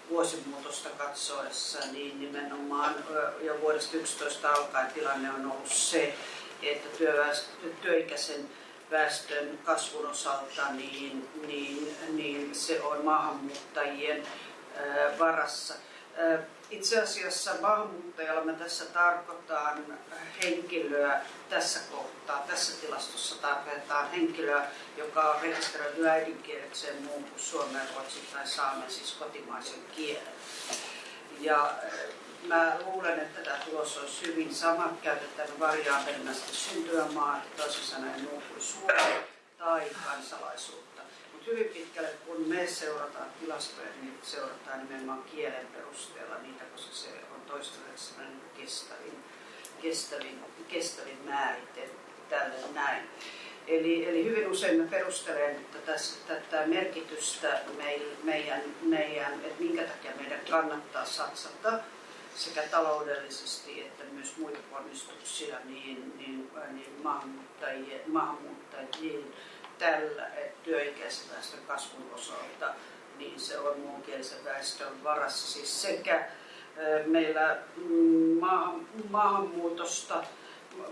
vuosimuutosta katsoessa, niin nimenomaan jo vuodesta 11 alkaen tilanne on ollut se, että työikäisen väestön kasvun osalta niin, niin, niin se on maahanmuuttajien varassa. Itse asiassa maahanmuuttajalla me tässä tarkoitan henkilöä tässä kohtaa, tässä tilastossa tarkoitetaan henkilöä, joka on rekisteröity äidinkielekseen muun kuin suomen, ruotsin tai saamen, siis kotimaisen kielen. Ja mä luulen, että tämä tulos olisi hyvin sama käytettävä variaabelina syntymämaa, toisin sanoen muu kuin Suomi tai kansalaisuutta. Hyvin pitkälle, kun me seurataan tilastoja, niin seurataan nimenomaan kielen perusteella niitä, koska se on toistaiseksi kestävin, kestävin, kestävin määrite tälle näin. Eli, eli hyvin usein mä perustelen tässä, tätä merkitystä meidän, meidän, että minkä takia meidän kannattaa satsata sekä taloudellisesti että myös muita ponnistuksia niin, niin, niin maahanmuuttajien, maahanmuuttajien tällä työikäisen väestön kasvun osalta, niin se on muunkielisen väestön varassa. Siis sekä meillä mm, maahan, maahanmuutosta,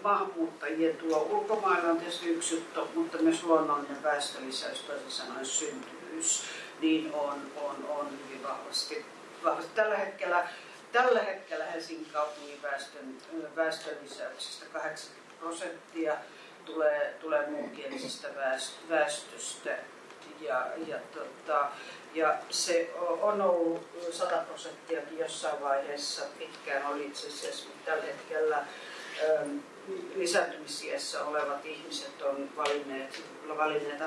maahanmuuttajien tuo ulkomailla on tietysti yksi juttu, mutta myös luonnollinen väestölisäys, toisin sanoen syntyvyys, niin on, on, on hyvin vahvasti, vahvasti. Tällä hetkellä Tällä hetkellä Helsingin kaupungin väestön, väestön lisäyksestä 80 prosenttia tulee, tulee muunkielisestä väestöstä. Ja, ja, tota, ja se on ollut 100 prosenttiakin jossain vaiheessa, pitkään oli itse asiassa, mutta tällä hetkellä ähm, lisääntymisiässä olevat ihmiset on valinneet, valinneet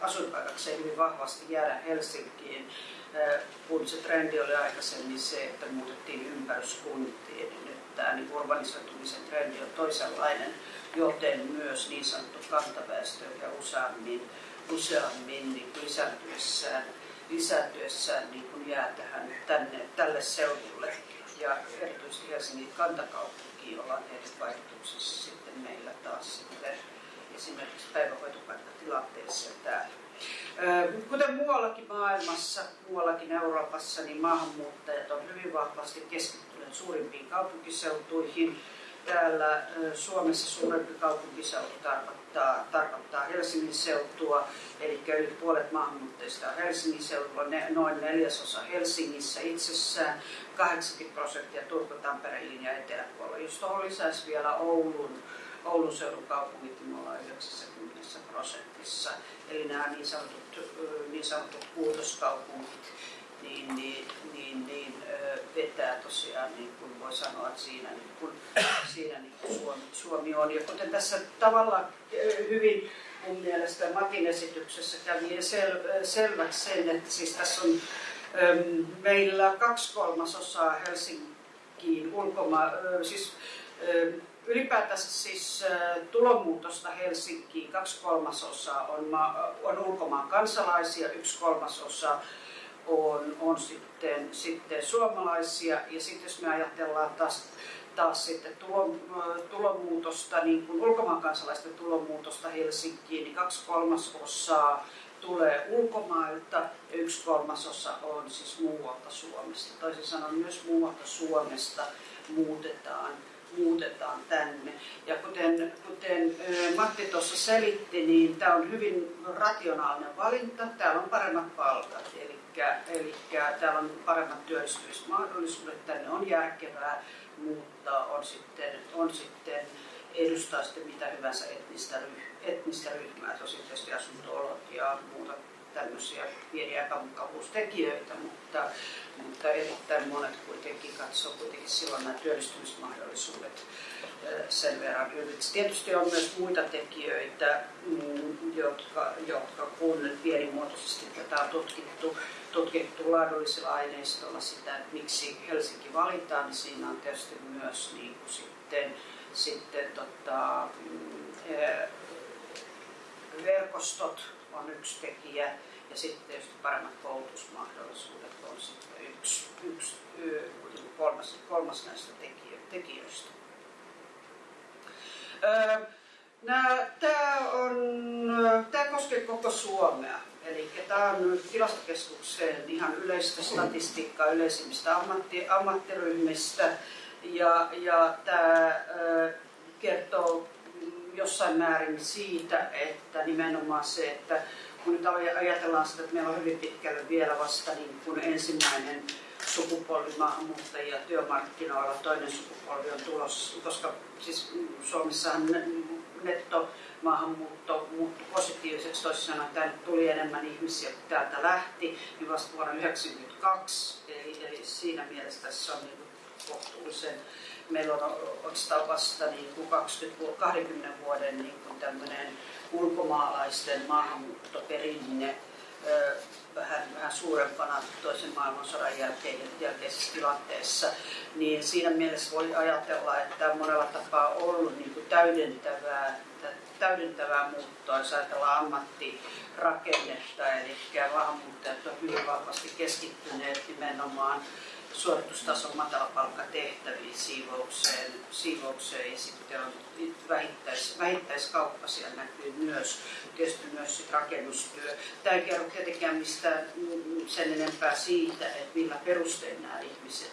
asuinpaikakseen hyvin vahvasti jäädä Helsinkiin kun se trendi oli aikaisemmin se, että muutettiin ympäryskuntiin, nyt tämä niin urbanisoitumisen trendi on toisenlainen, joten myös niin sanottu kantaväestö ja useammin, useammin niin lisääntyessään, lisääntyessään niin kuin jää tähän, tänne, tälle seudulle. Ja erityisesti Helsingin kantakaupunki, jolla on eri vaikutuksissa sitten meillä taas sitten esimerkiksi päivähoitopaikkatilanteessa täällä. Kuten muuallakin maailmassa, muuallakin Euroopassa, niin maahanmuuttajat on hyvin vahvasti keskittyneet suurimpiin kaupunkiseutuihin. Täällä Suomessa suurempi kaupunkiseutu tarkoittaa, tarkoittaa Helsingin seutua, eli yli puolet maahanmuuttajista on Helsingin seudulla, noin neljäsosa Helsingissä itsessään, 80 prosenttia Turku, Tampereen ja eteläpuolella. Jos tuohon lisäisi vielä Oulun, Oulun seudun kaupungit, niin me ollaan 90 prosentissa eli nämä niin sanotut, niin sanotut puutoskaupungit, niin, niin, niin, niin vetää tosiaan, niin kuin voi sanoa, että siinä, niin kuin, siinä niin kuin Suomi, Suomi on. Ja kuten tässä tavallaan hyvin mun mielestä Matin esityksessä kävi sel, selväksi sen, että siis tässä on äm, meillä kaksi kolmasosaa Helsinkiin ulkomaan, siis äm, ylipäätänsä siis tulomuutosta Helsinkiin kaksi kolmasosaa on, on ulkomaan kansalaisia, yksi kolmasosa on, on sitten, sitten suomalaisia. Ja sitten jos me ajatellaan taas, taas sitten tulo, tulomuutosta, niin kuin ulkomaan kansalaisten tulomuutosta Helsinkiin, niin kaksi kolmasosaa tulee ulkomailta ja yksi kolmasosa on siis muualta Suomesta. Toisin sanoen myös muualta Suomesta muutetaan muutetaan tänne. Ja kuten, kuten Matti tuossa selitti, niin tämä on hyvin rationaalinen valinta. Täällä on paremmat palkat, eli, eli täällä on paremmat työllistymismahdollisuudet, tänne on järkevää muuttaa, on sitten, on sitten edustaa sitten mitä hyvänsä etnistä, etnistä ryhmää, tosi tietysti asunto ja muuta tämmöisiä pieniä epämukavuustekijöitä, mutta, mutta erittäin monet kuitenkin katsoo kuitenkin silloin nämä työllistymismahdollisuudet sen verran ylitse. Tietysti on myös muita tekijöitä, mm, jotka, jotka kun pienimuotoisesti tätä on tutkittu, tutkittu laadullisilla aineistolla sitä, että miksi Helsinki valitaan, niin siinä on tietysti myös niin kuin sitten, sitten tota, mm, verkostot on yksi tekijä ja sitten tietysti paremmat koulutusmahdollisuudet on sitten yksi, yksi kolmas, kolmas näistä tekijöistä. Tämä, on, tämä koskee koko Suomea. Eli tämä on tilastokeskuksen ihan yleistä statistiikkaa yleisimmistä ammatti, ammattiryhmistä. Ja, ja tämä kertoo jossain määrin siitä, että nimenomaan se, että kun nyt ajatellaan sitä, että meillä on hyvin pitkälle vielä vasta niin kuin ensimmäinen sukupolvi maahanmuuttajia työmarkkinoilla, toinen sukupolvi on tulossa, koska siis Suomessahan netto maahanmuutto muuttui positiiviseksi, toisin sanoen tänne tuli enemmän ihmisiä kuin täältä lähti, niin vasta vuonna 1992, eli, eli siinä mielessä tässä on niin kohtuullisen meillä on oikeastaan vasta niin kuin 20, 20 vuoden niin kuin tämmöinen ulkomaalaisten maahanmuuttoperinne vähän, vähän suurempana toisen maailmansodan jälkeen, jälkeisessä tilanteessa, niin siinä mielessä voi ajatella, että monella tapaa on ollut niin kuin täydentävää, täydentävää muuttoa, jos ajatellaan ammattirakennetta, eli maahanmuuttajat on hyvin vahvasti keskittyneet nimenomaan suoritustason matalapalkkatehtäviin, siivoukseen, siivoukseen ja sitten on vähittäis, vähittäiskauppa siellä näkyy myös, tietysti myös sit rakennustyö. Tämä ei kerro tietenkään mistään sen enempää siitä, että millä perustein nämä ihmiset,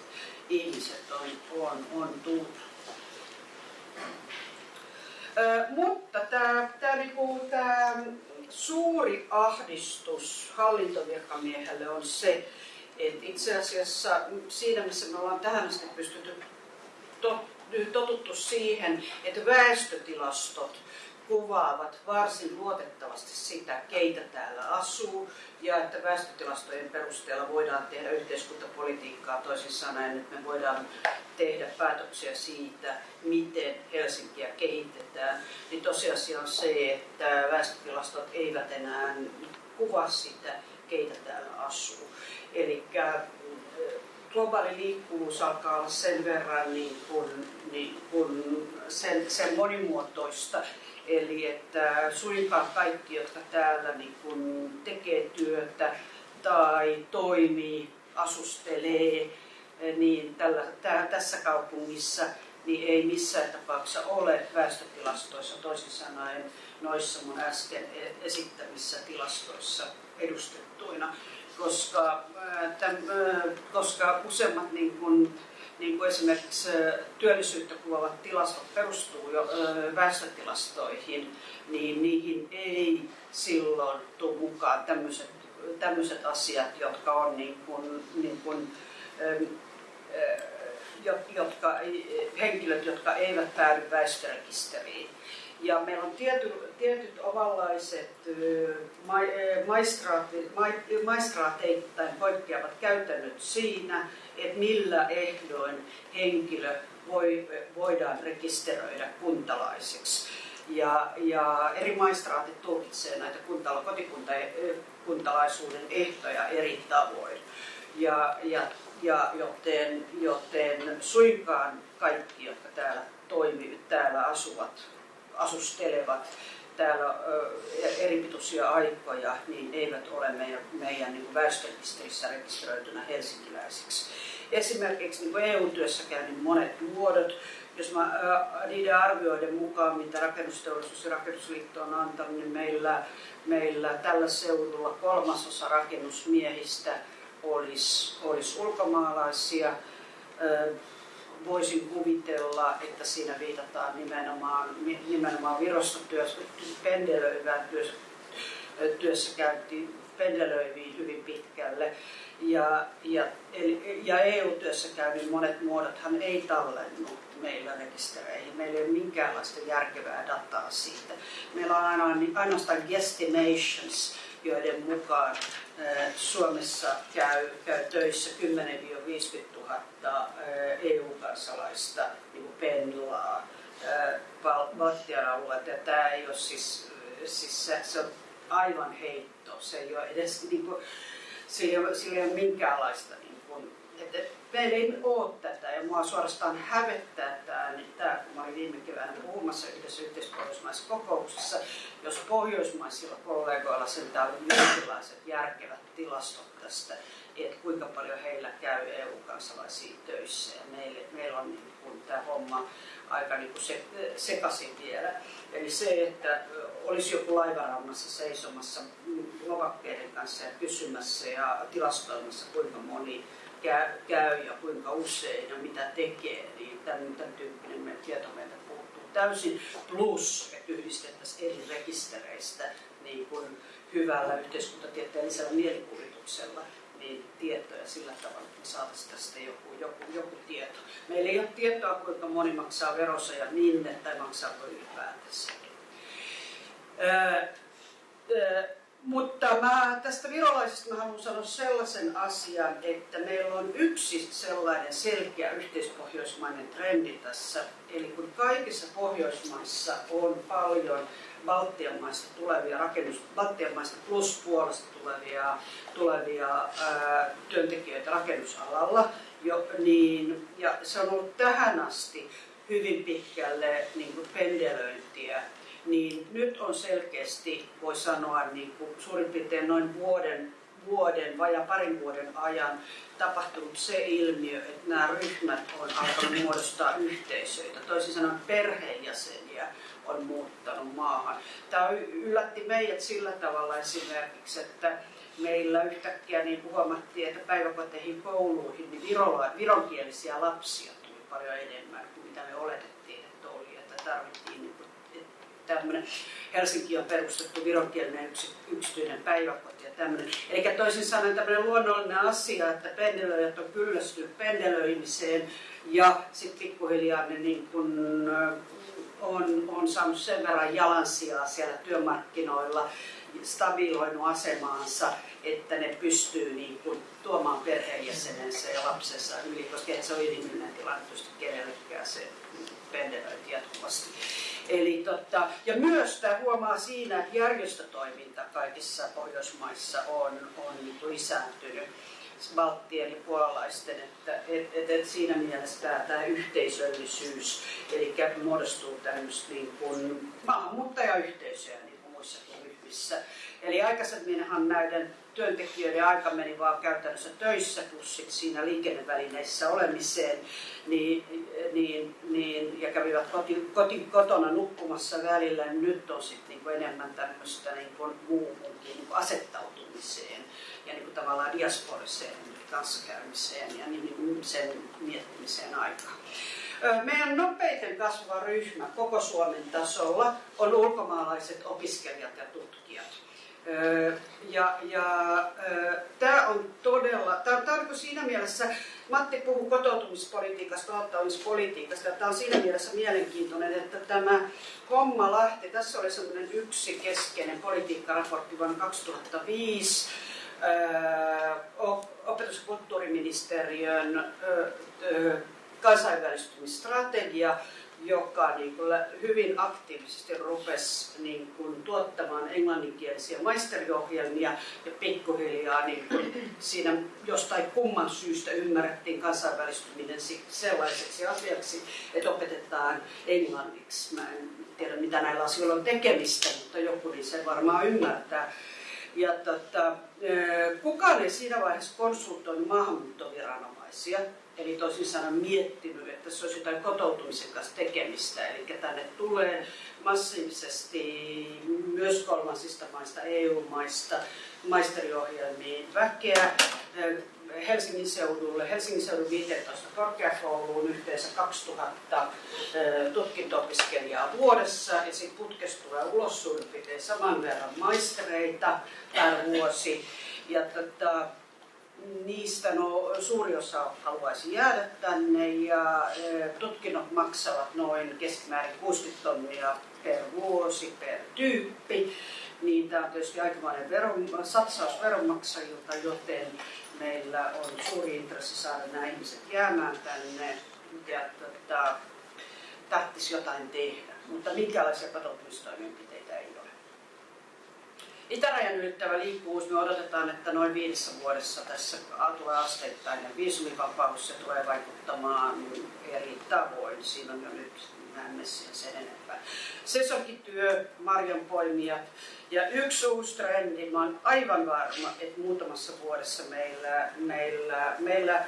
ihmiset on, on, on tullut. Ö, mutta tämä, tämä, niinku, tämä suuri ahdistus hallintovirkamiehelle on se, et itse asiassa siinä, missä me ollaan tähän asti pystytty totuttu siihen, että väestötilastot kuvaavat varsin luotettavasti sitä, keitä täällä asuu, ja että väestötilastojen perusteella voidaan tehdä yhteiskuntapolitiikkaa toisin sanoen, että me voidaan tehdä päätöksiä siitä, miten Helsinkiä kehitetään, niin tosiasia on se, että väestötilastot eivät enää kuvaa sitä, keitä täällä asuu. Eli äh, globaali liikkuvuus alkaa olla sen verran niin kuin, niin kuin sen, sen monimuotoista, Eli että suinkaan kaikki, jotka täällä niin kuin tekee työtä tai toimii, asustelee, niin tällä, tää, tässä kaupungissa niin ei missään tapauksessa ole väestötilastoissa, toisin sanoen noissa mun äsken e-, esittämissä tilastoissa edustettuina koska, tämän, koska useimmat niin kuin, niin kuin esimerkiksi työllisyyttä kuvaavat tilastot perustuu jo väestötilastoihin, niin niihin ei silloin tule mukaan tämmöiset, tämmöiset asiat, jotka on niin kuin, niin kuin, jotka, henkilöt, jotka eivät päädy väestörekisteriin. Ja meillä on tiety, tietyt omanlaiset maistraateittain poikkeavat käytännöt siinä, että millä ehdoin henkilö voi, voidaan rekisteröidä kuntalaiseksi. Ja, ja eri maistraatit tulkitsevat näitä kuntala, kotikuntalaisuuden ehtoja eri tavoin. Ja, ja, ja joten, joten suinkaan kaikki, jotka täällä toimivat, täällä asuvat, asustelevat täällä eripituisia aikoja, niin eivät ole meidän, meidän niin väestörekisterissä rekisteröitynä helsinkiläisiksi. esimerkiksi niin EU-työssäkäynnin monet muodot, jos mä, niiden arvioiden mukaan, mitä rakennusteollisuus ja rakennusliitto on antanut, niin meillä, meillä tällä seudulla kolmasosa rakennusmiehistä olisi, olisi ulkomaalaisia. Voisin kuvitella, että siinä viitataan nimenomaan, nimenomaan Virosta työssä, pendelöivään työssä, työssäkäyntiin, pendelöiviin hyvin pitkälle. Ja, ja, eli, ja EU-työssäkäynnin monet muodothan ei tallennu meillä rekistereihin. Meillä ei ole minkäänlaista järkevää dataa siitä. Meillä on ainoastaan guesstimations, joiden mukaan Suomessa käy, käy töissä 10-50 000 EU-kansalaista niin pendlaa Baltian alueelta. Tämä ei ole siis, siis se, se on aivan heitto. Se ei ole edes, niin kuin, sillä, sillä ei ole minkäänlaista niin kuin, että meillä ei ole tätä ja mua suorastaan hävettää tämä, niin tämä kun mä olin viime keväänä puhumassa yhdessä yhteispohjoismaisessa kokouksessa, jos pohjoismaisilla kollegoilla sen oli jonkinlaiset järkevät tilastot tästä, että kuinka paljon heillä käy EU-kansalaisia töissä ja meillä, meillä on niin kuin tämä homma aika niin kuin se, sekaisin vielä. Eli se, että olisi joku laivarannassa seisomassa lovakkeiden kanssa ja kysymässä ja tilastoimassa kuinka moni käy, käy ja kuinka usein ja mitä tekee, niin tämän, tämän tyyppinen tieto meiltä puuttuu täysin. Plus, että yhdistettäisiin eri rekistereistä niin kuin hyvällä yhteiskuntatieteellisellä mielikuvituksella niin tietoja sillä tavalla, että me saataisiin tästä joku, joku, joku tieto. Meillä ei ole tietoa, kuinka moni maksaa verossa ja minne tai maksaako ylipäätänsä. Öö, öö, mutta mä tästä virolaisesta mä haluan sanoa sellaisen asian, että meillä on yksi sellainen selkeä yhteispohjoismainen trendi tässä. Eli kun kaikissa Pohjoismaissa on paljon Baltian maista tulevia rakennus, Baltian maista pluspuolesta tulevia, tulevia ää, työntekijöitä rakennusalalla, jo, niin, ja se on ollut tähän asti hyvin pitkälle niin kuin pendelöintiä. Niin nyt on selkeästi, voi sanoa, niin kuin suurin piirtein noin vuoden, vuoden vai parin vuoden ajan tapahtunut se ilmiö, että nämä ryhmät on alkanut muodostaa yhteisöitä. Toisin sanoen perheenjäseniä on muuttanut maahan. Tämä yllätti meidät sillä tavalla esimerkiksi, että meillä yhtäkkiä niin huomattiin, että päiväkoteihin, kouluihin niin vironkielisiä lapsia tuli paljon enemmän kuin mitä me oletettiin, että oli. Että tarvittiin niin tämmöinen Helsinki on perustettu vironkielinen yksi, yksityinen päiväkoti ja tämmöinen. Eli toisin sanoen tämmöinen luonnollinen asia, että pendelöijät on kyllästynyt pendelöimiseen ja sitten pikkuhiljaa ne niin kun, on, on saanut sen verran jalansijaa siellä työmarkkinoilla, stabiloinut asemaansa, että ne pystyy niin kuin, tuomaan perheenjäsenensä ja lapsensa yli, koska se on inhimillinen tilanne tietysti kenellekään se pendelöinti jatkuvasti. Eli totta, ja myös tämä huomaa siinä, että järjestötoiminta kaikissa Pohjoismaissa on, on niin lisääntynyt balttien ja puolalaisten, että et, et, et siinä mielessä tämä, tämä yhteisöllisyys, eli muodostuu tämmöistä niin kuin maahanmuuttajayhteisöjä niin kuin muissakin ryhmissä. Eli aikaisemminhan näiden työntekijöiden aika meni vaan käytännössä töissä plus siinä liikennevälineissä olemiseen, niin, niin, niin, ja kävivät koti, koti, kotona nukkumassa välillä, niin nyt on sitten niinku enemmän tämmöistä niinku muuhunkin niinku asettautumiseen ja niinku tavallaan diasporiseen kanssakäymiseen ja niin, sen miettimiseen aikaa. Meidän nopeiten kasvava ryhmä koko Suomen tasolla on ulkomaalaiset opiskelijat ja tutkijat. Ja, ja tämä on todella, tämä on, tämä on siinä mielessä, Matti puhuu kotoutumispolitiikasta, auttamispolitiikasta, ja tämä on siinä mielessä mielenkiintoinen, että tämä homma lähti, tässä oli semmoinen yksi keskeinen politiikkaraportti vuonna 2005, opetus- ja kulttuuriministeriön kansainvälistymisstrategia, joka niin kuin hyvin aktiivisesti rupesi niin tuottamaan englanninkielisiä maisteriohjelmia ja pikkuhiljaa niin kuin siinä jostain kumman syystä ymmärrettiin kansainvälistyminen sellaiseksi asiaksi, että opetetaan englanniksi. Mä en tiedä mitä näillä asioilla on tekemistä, mutta joku niin se varmaan ymmärtää. Ja tota, kukaan ei siinä vaiheessa konsultoinut maahanmuuttoviranomaisia Eli toisin sanoen miettinyt, että se olisi jotain kotoutumisen kanssa tekemistä. Eli tänne tulee massiivisesti myös kolmansista maista, EU-maista, maisteriohjelmiin väkeä. Helsingin seudulle, Helsingin seudun 15 korkeakouluun yhteensä 2000 tutkinto-opiskelijaa vuodessa ja sitten putkesta tulee ulos suurin piirtein saman verran maistereita per vuosi. Ja tota, niistä no, suuri osa haluaisi jäädä tänne ja tutkinnot maksavat noin keskimäärin 60 tonnia per vuosi per tyyppi. Niin tämä on tietysti aikamoinen veron, satsaus veronmaksajilta, joten meillä on suuri intressi saada nämä ihmiset jäämään tänne ja tota, tahtisi jotain tehdä. Mutta minkälaisia kotoutumistoimenpiteitä ei ole. Itärajan ylittävä liikkuvuus, me odotetaan, että noin viidessä vuodessa tässä tulee asteittain ja viisumivapaus se tulee vaikuttamaan eri tavoin. Siinä on jo nyt näemme sen enempää. Sesonkityö, marjanpoimijat ja yksi uusi trendi, mä olen aivan varma, että muutamassa vuodessa meillä, meillä, meillä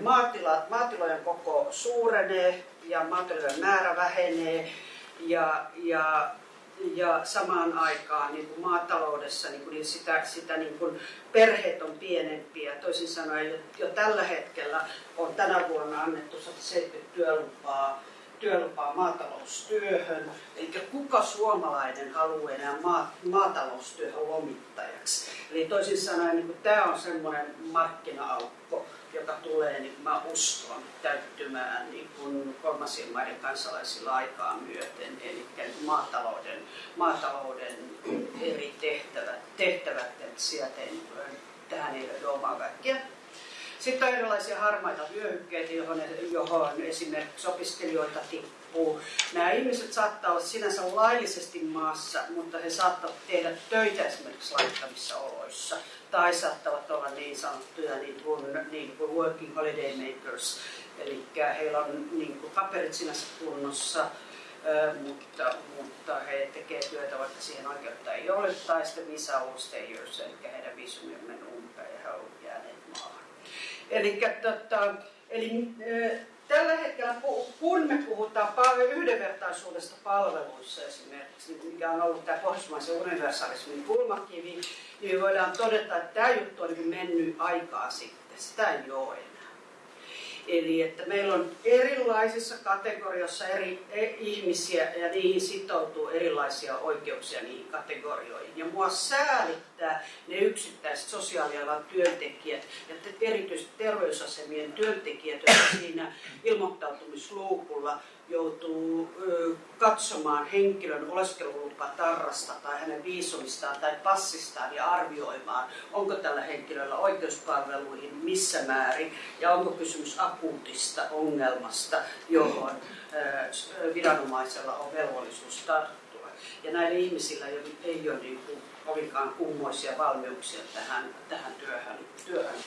maatila, maatilojen koko suurenee ja maatilojen määrä vähenee ja, ja ja samaan aikaan niin kuin maataloudessa niin kuin, sitä, sitä niin kuin perheet on pienempiä. Toisin sanoen jo, jo tällä hetkellä on tänä vuonna annettu 170 työlupaa työlupaa maataloustyöhön. Eli kuka suomalainen haluaa enää maataloustyöhön lomittajaksi. Eli toisin sanoen niin tämä on semmoinen markkina-aukko, joka tulee, niin mä uskon, täyttymään niin kuin kolmansien maiden kansalaisilla aikaa myöten. Eli maatalouden, maatalouden eri tehtävät, tehtävät että sieltä ei, tähän ei löydy omaa väkeä. Sitten on erilaisia harmaita vyöhykkeitä, johon, johon esimerkiksi opiskelijoita tippuu. Nämä ihmiset saattaa olla sinänsä laillisesti maassa, mutta he saattavat tehdä töitä esimerkiksi laittamissa oloissa. Tai saattavat olla niin sanottuja niin kuin, niin kuin working holiday makers. Eli heillä on niin kuin paperit sinänsä kunnossa, mutta, mutta he tekevät työtä, vaikka siihen oikeutta ei ole, tai sitten visa stayers, eli heidän viisumi on mennyt umpeen ja he ovat jääneet maahan. Eli, tota, eli tällä hetkellä, kun me puhutaan yhdenvertaisuudesta palveluissa esimerkiksi, mikä on ollut tämä pohjoismaisen universalismin kulmakivi, niin voidaan todeta, että tämä juttu on niin mennyt aikaa sitten. Sitä ei ole enää. Eli että meillä on erilaisissa kategorioissa eri e, ihmisiä ja niihin sitoutuu erilaisia oikeuksia niihin kategorioihin. Ja mua säälittää yksittäiset sosiaalialan työntekijät ja erityisesti terveysasemien työntekijät, jotka siinä ilmoittautumisluukulla joutuu katsomaan henkilön oleskelulupa tarrasta tai hänen viisumistaan tai passistaan ja arvioimaan, onko tällä henkilöllä oikeuspalveluihin missä määrin ja onko kysymys akuutista ongelmasta, johon viranomaisella on velvollisuus tarttua. Ja näillä ihmisillä ei ole niin kuin kovinkaan kummoisia valmiuksia tähän, tähän työhön, työhön,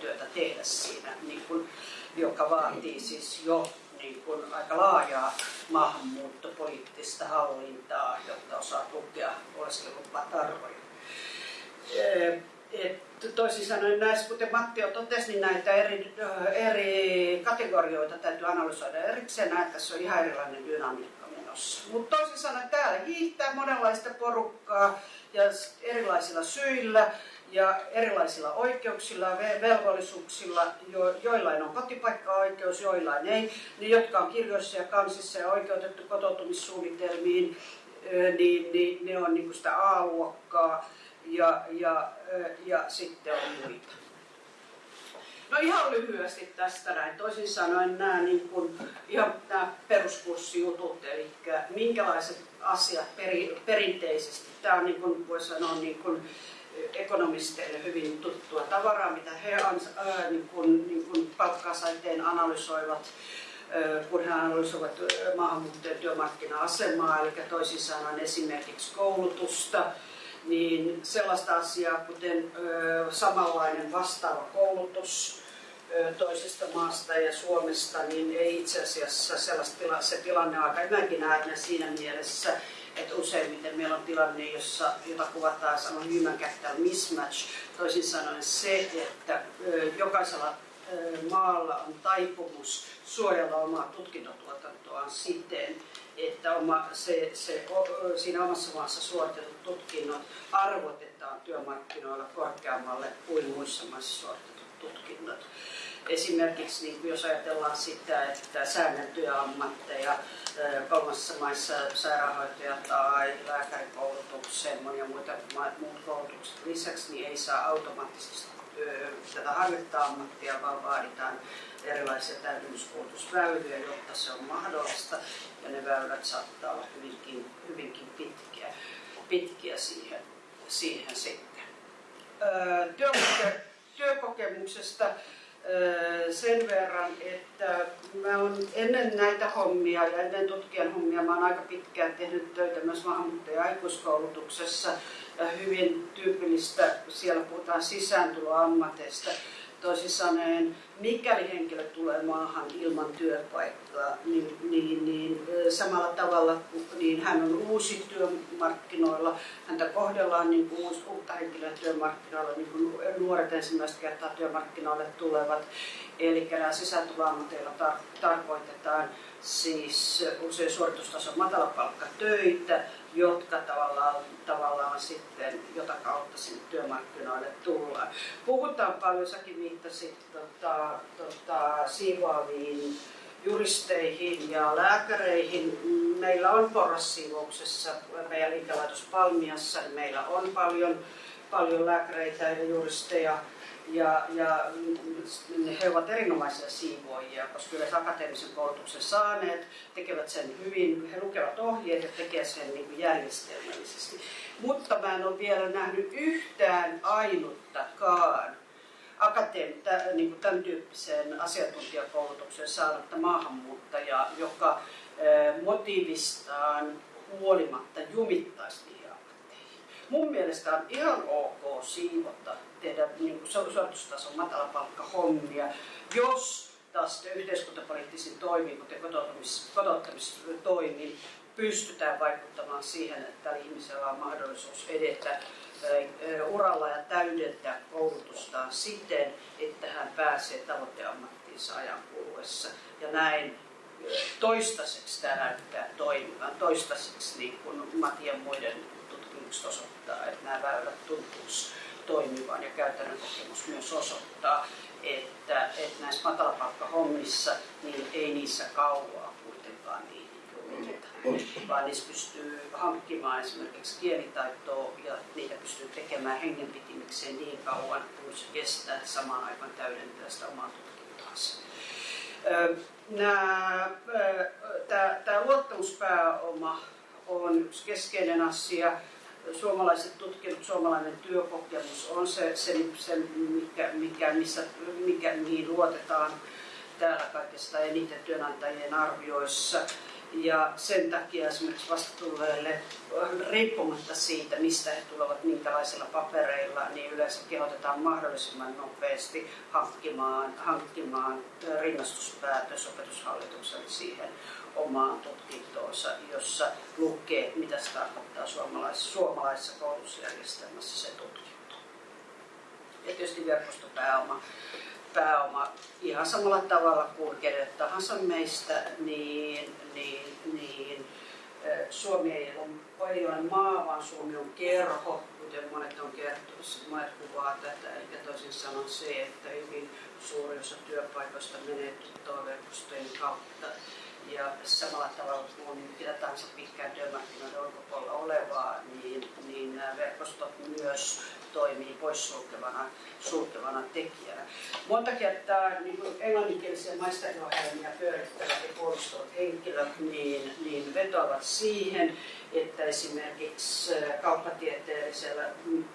työtä tehdä siinä, niin kuin, joka vaatii siis jo niin kuin aika laajaa maahanmuuttopoliittista hallintaa, jotta osaa lukea oleskelulupatarvoja. toisin sanoen näissä, kuten Matti jo totesi, niin näitä eri, eri kategorioita täytyy analysoida erikseen, että tässä on ihan erilainen dynamiikka menossa. Mutta toisin sanoen täällä hiihtää monenlaista porukkaa ja erilaisilla syillä ja erilaisilla oikeuksilla ja velvollisuuksilla, jo, joillain on kotipaikkaoikeus, joillain ei, niin jotka on kirjoissa ja kansissa ja oikeutettu kotoutumissuunnitelmiin, niin, niin ne on niin sitä A-luokkaa ja, ja, ja sitten on muita. No ihan lyhyesti tästä näin. Toisin sanoen nämä niin kuin, ihan nämä peruskurssijutut, eli minkälaiset asiat peri, perinteisesti. Tämä on niin kuin, voi sanoa niin kuin, ekonomisteille hyvin tuttua tavaraa, mitä he ää, niin kuin, niin kuin palkkasaiteen analysoivat, kun he analysoivat maahanmuuttajien työmarkkina-asemaa, eli toisin sanoen esimerkiksi koulutusta, niin sellaista asiaa kuten samanlainen vastaava koulutus toisesta maasta ja Suomesta, niin ei itse asiassa sellaista se tilanne on aika imaginäärinen siinä mielessä, että useimmiten meillä on tilanne, jossa, jota kuvataan sanon human capital mismatch, toisin sanoen se, että jokaisella maalla on taipumus suojella omaa tutkintotuotantoaan siten, että oma, se, se, siinä omassa maassa suoritetut tutkinnot arvotetaan työmarkkinoilla korkeammalle kuin muissa maissa suoritetut tutkinnot. Esimerkiksi niin jos ajatellaan sitä, että säänneltyjä ammatteja kolmansissa maissa sairaanhoitaja tai lääkärikoulutuksen monia muita muut koulutukset lisäksi, niin ei saa automaattisesti tätä harjoittaa ammattia, vaan vaaditaan erilaisia täydennyskoulutusväyliä, jotta se on mahdollista. Ja ne väylät saattaa olla hyvinkin, hyvinkin pitkiä, pitkiä siihen, siihen sitten. Työkoke, työkokemuksesta sen verran, että mä olen ennen näitä hommia ja ennen tutkijan hommia mä olen aika pitkään tehnyt töitä myös maahanmuuttaja aikuiskoulutuksessa ja hyvin tyypillistä, siellä puhutaan sisääntuloammateista. Toisin sanoen, mikäli henkilö tulee maahan ilman työpaikkaa, niin, niin, niin samalla tavalla niin hän on uusi työmarkkinoilla, häntä kohdellaan niin kuin uutta henkilöä työmarkkinoilla, niin kuin nuoret ensimmäistä kertaa työmarkkinoille tulevat. Eli nämä sisääntuloammateilla tar- tarkoitetaan siis usein suoritustason matalapalkkatöitä, jotka tavallaan, tavallaan sitten, jota kautta sinne työmarkkinoille tullaan. Puhutaan paljon, säkin viittasit tota, tota, siivoaviin juristeihin ja lääkäreihin. Meillä on porrassiivouksessa, meidän liikelaitos Palmiassa, niin meillä on paljon, paljon lääkäreitä ja juristeja ja, ja he ovat erinomaisia siivoojia, koska yleensä akateemisen koulutuksen saaneet tekevät sen hyvin, he lukevat ohjeet ja tekevät sen niin kuin järjestelmällisesti. Mutta mä en ole vielä nähnyt yhtään ainuttakaan akateem- niin kuin tämän tyyppiseen asiantuntijakoulutuksen saanutta maahanmuuttajaa, joka motiivistaan huolimatta jumittaisi niihin. Mun mielestä on ihan ok siivota tehdä niin suoritustason matalapalkkahommia, jos taas yhteiskuntapoliittisin toimiin, kuten kotouttamis, kotouttamistoimiin, pystytään vaikuttamaan siihen, että tällä ihmisellä on mahdollisuus edetä uralla ja täydentää koulutustaan siten, että hän pääsee tavoiteammattiinsa ajan kuluessa. Ja näin toistaiseksi tämä näyttää toimivan. Toistaiseksi niin kuin Matian muiden tutkimukset osoittaa, että nämä väylät tuntuisi toimivan ja käytännön kokemus myös osoittaa, että, että näissä matalapalkkahommissa niin ei niissä kauaa kuitenkaan niin vaan niissä pystyy hankkimaan esimerkiksi kielitaitoa ja niitä pystyy tekemään hengenpitimikseen niin kauan kuin se kestää, että samaan aikaan täydentää sitä omaa tutkintaansa. Tämä luottamuspääoma on yksi keskeinen asia suomalaiset tutkijat, suomalainen työkokemus on se, se, se mikä, mikä, missä, mikä, mihin luotetaan täällä kaikista eniten työnantajien arvioissa. Ja sen takia esimerkiksi vastatulleille, riippumatta siitä, mistä he tulevat, minkälaisilla papereilla, niin yleensä kehotetaan mahdollisimman nopeasti hankkimaan, hankkimaan rinnastuspäätös opetushallituksen siihen omaan tutkintoonsa, jossa lukee, mitä se tarkoittaa suomalaisessa, suomalaisessa koulutusjärjestelmässä se tutkinto. Ja tietysti verkostopääoma pääoma ihan samalla tavalla kuin kenelle tahansa meistä, niin, niin, niin Suomi ei ole, ei ole maa, vaan Suomi on kerho, kuten monet on kertonut, monet kuvaa tätä, eli toisin sanoen se, että hyvin suuri osa työpaikoista menee verkostojen kautta ja samalla tavalla kuin mitä tahansa pitkään työmarkkinoiden ulkopuolella olevaa, niin, niin nämä verkostot myös toimii poissulkevana sulkevana tekijänä. Monta kertaa niin kuin englanninkielisiä maisteriohjelmia pyörittävät ja puolustavat henkilöt niin, niin vetoavat siihen, että esimerkiksi kauppatieteellisellä,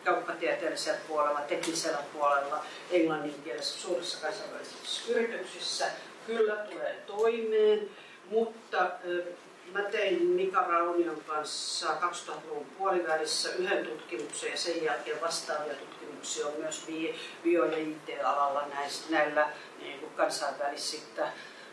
kauppatieteellisellä puolella, teknisellä puolella, englanninkielisessä suurissa kansainvälisissä yrityksissä kyllä tulee toimeen, mutta Mä tein Mika Raunion kanssa 2000-luvun puolivälissä yhden tutkimuksen ja sen jälkeen vastaavia tutkimuksia on myös bio- ja IT-alalla näillä niin kuin kansainvälisistä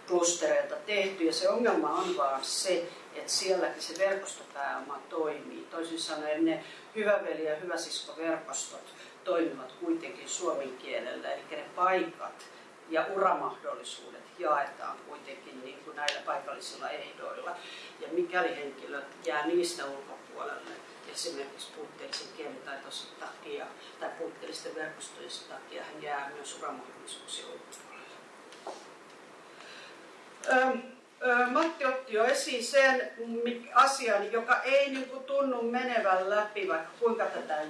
klustereilta tehty. Ja se ongelma on vaan se, että sielläkin se verkostopääoma toimii. Toisin sanoen ne hyväveli- ja hyväsiskoverkostot toimivat kuitenkin suomen kielellä, eli ne paikat ja uramahdollisuudet jaetaan kuitenkin niin kuin näillä paikallisilla ehdoilla. Ja mikäli henkilö jää niistä ulkopuolelle, esimerkiksi puutteellisen kielitaitonsa takia tai puutteellisten verkostojen takia, hän jää myös uramahdollisuuksien ulkopuolelle. Matti otti jo esiin sen asian, joka ei niin kuin tunnu menevän läpi, vaikka kuinka tätä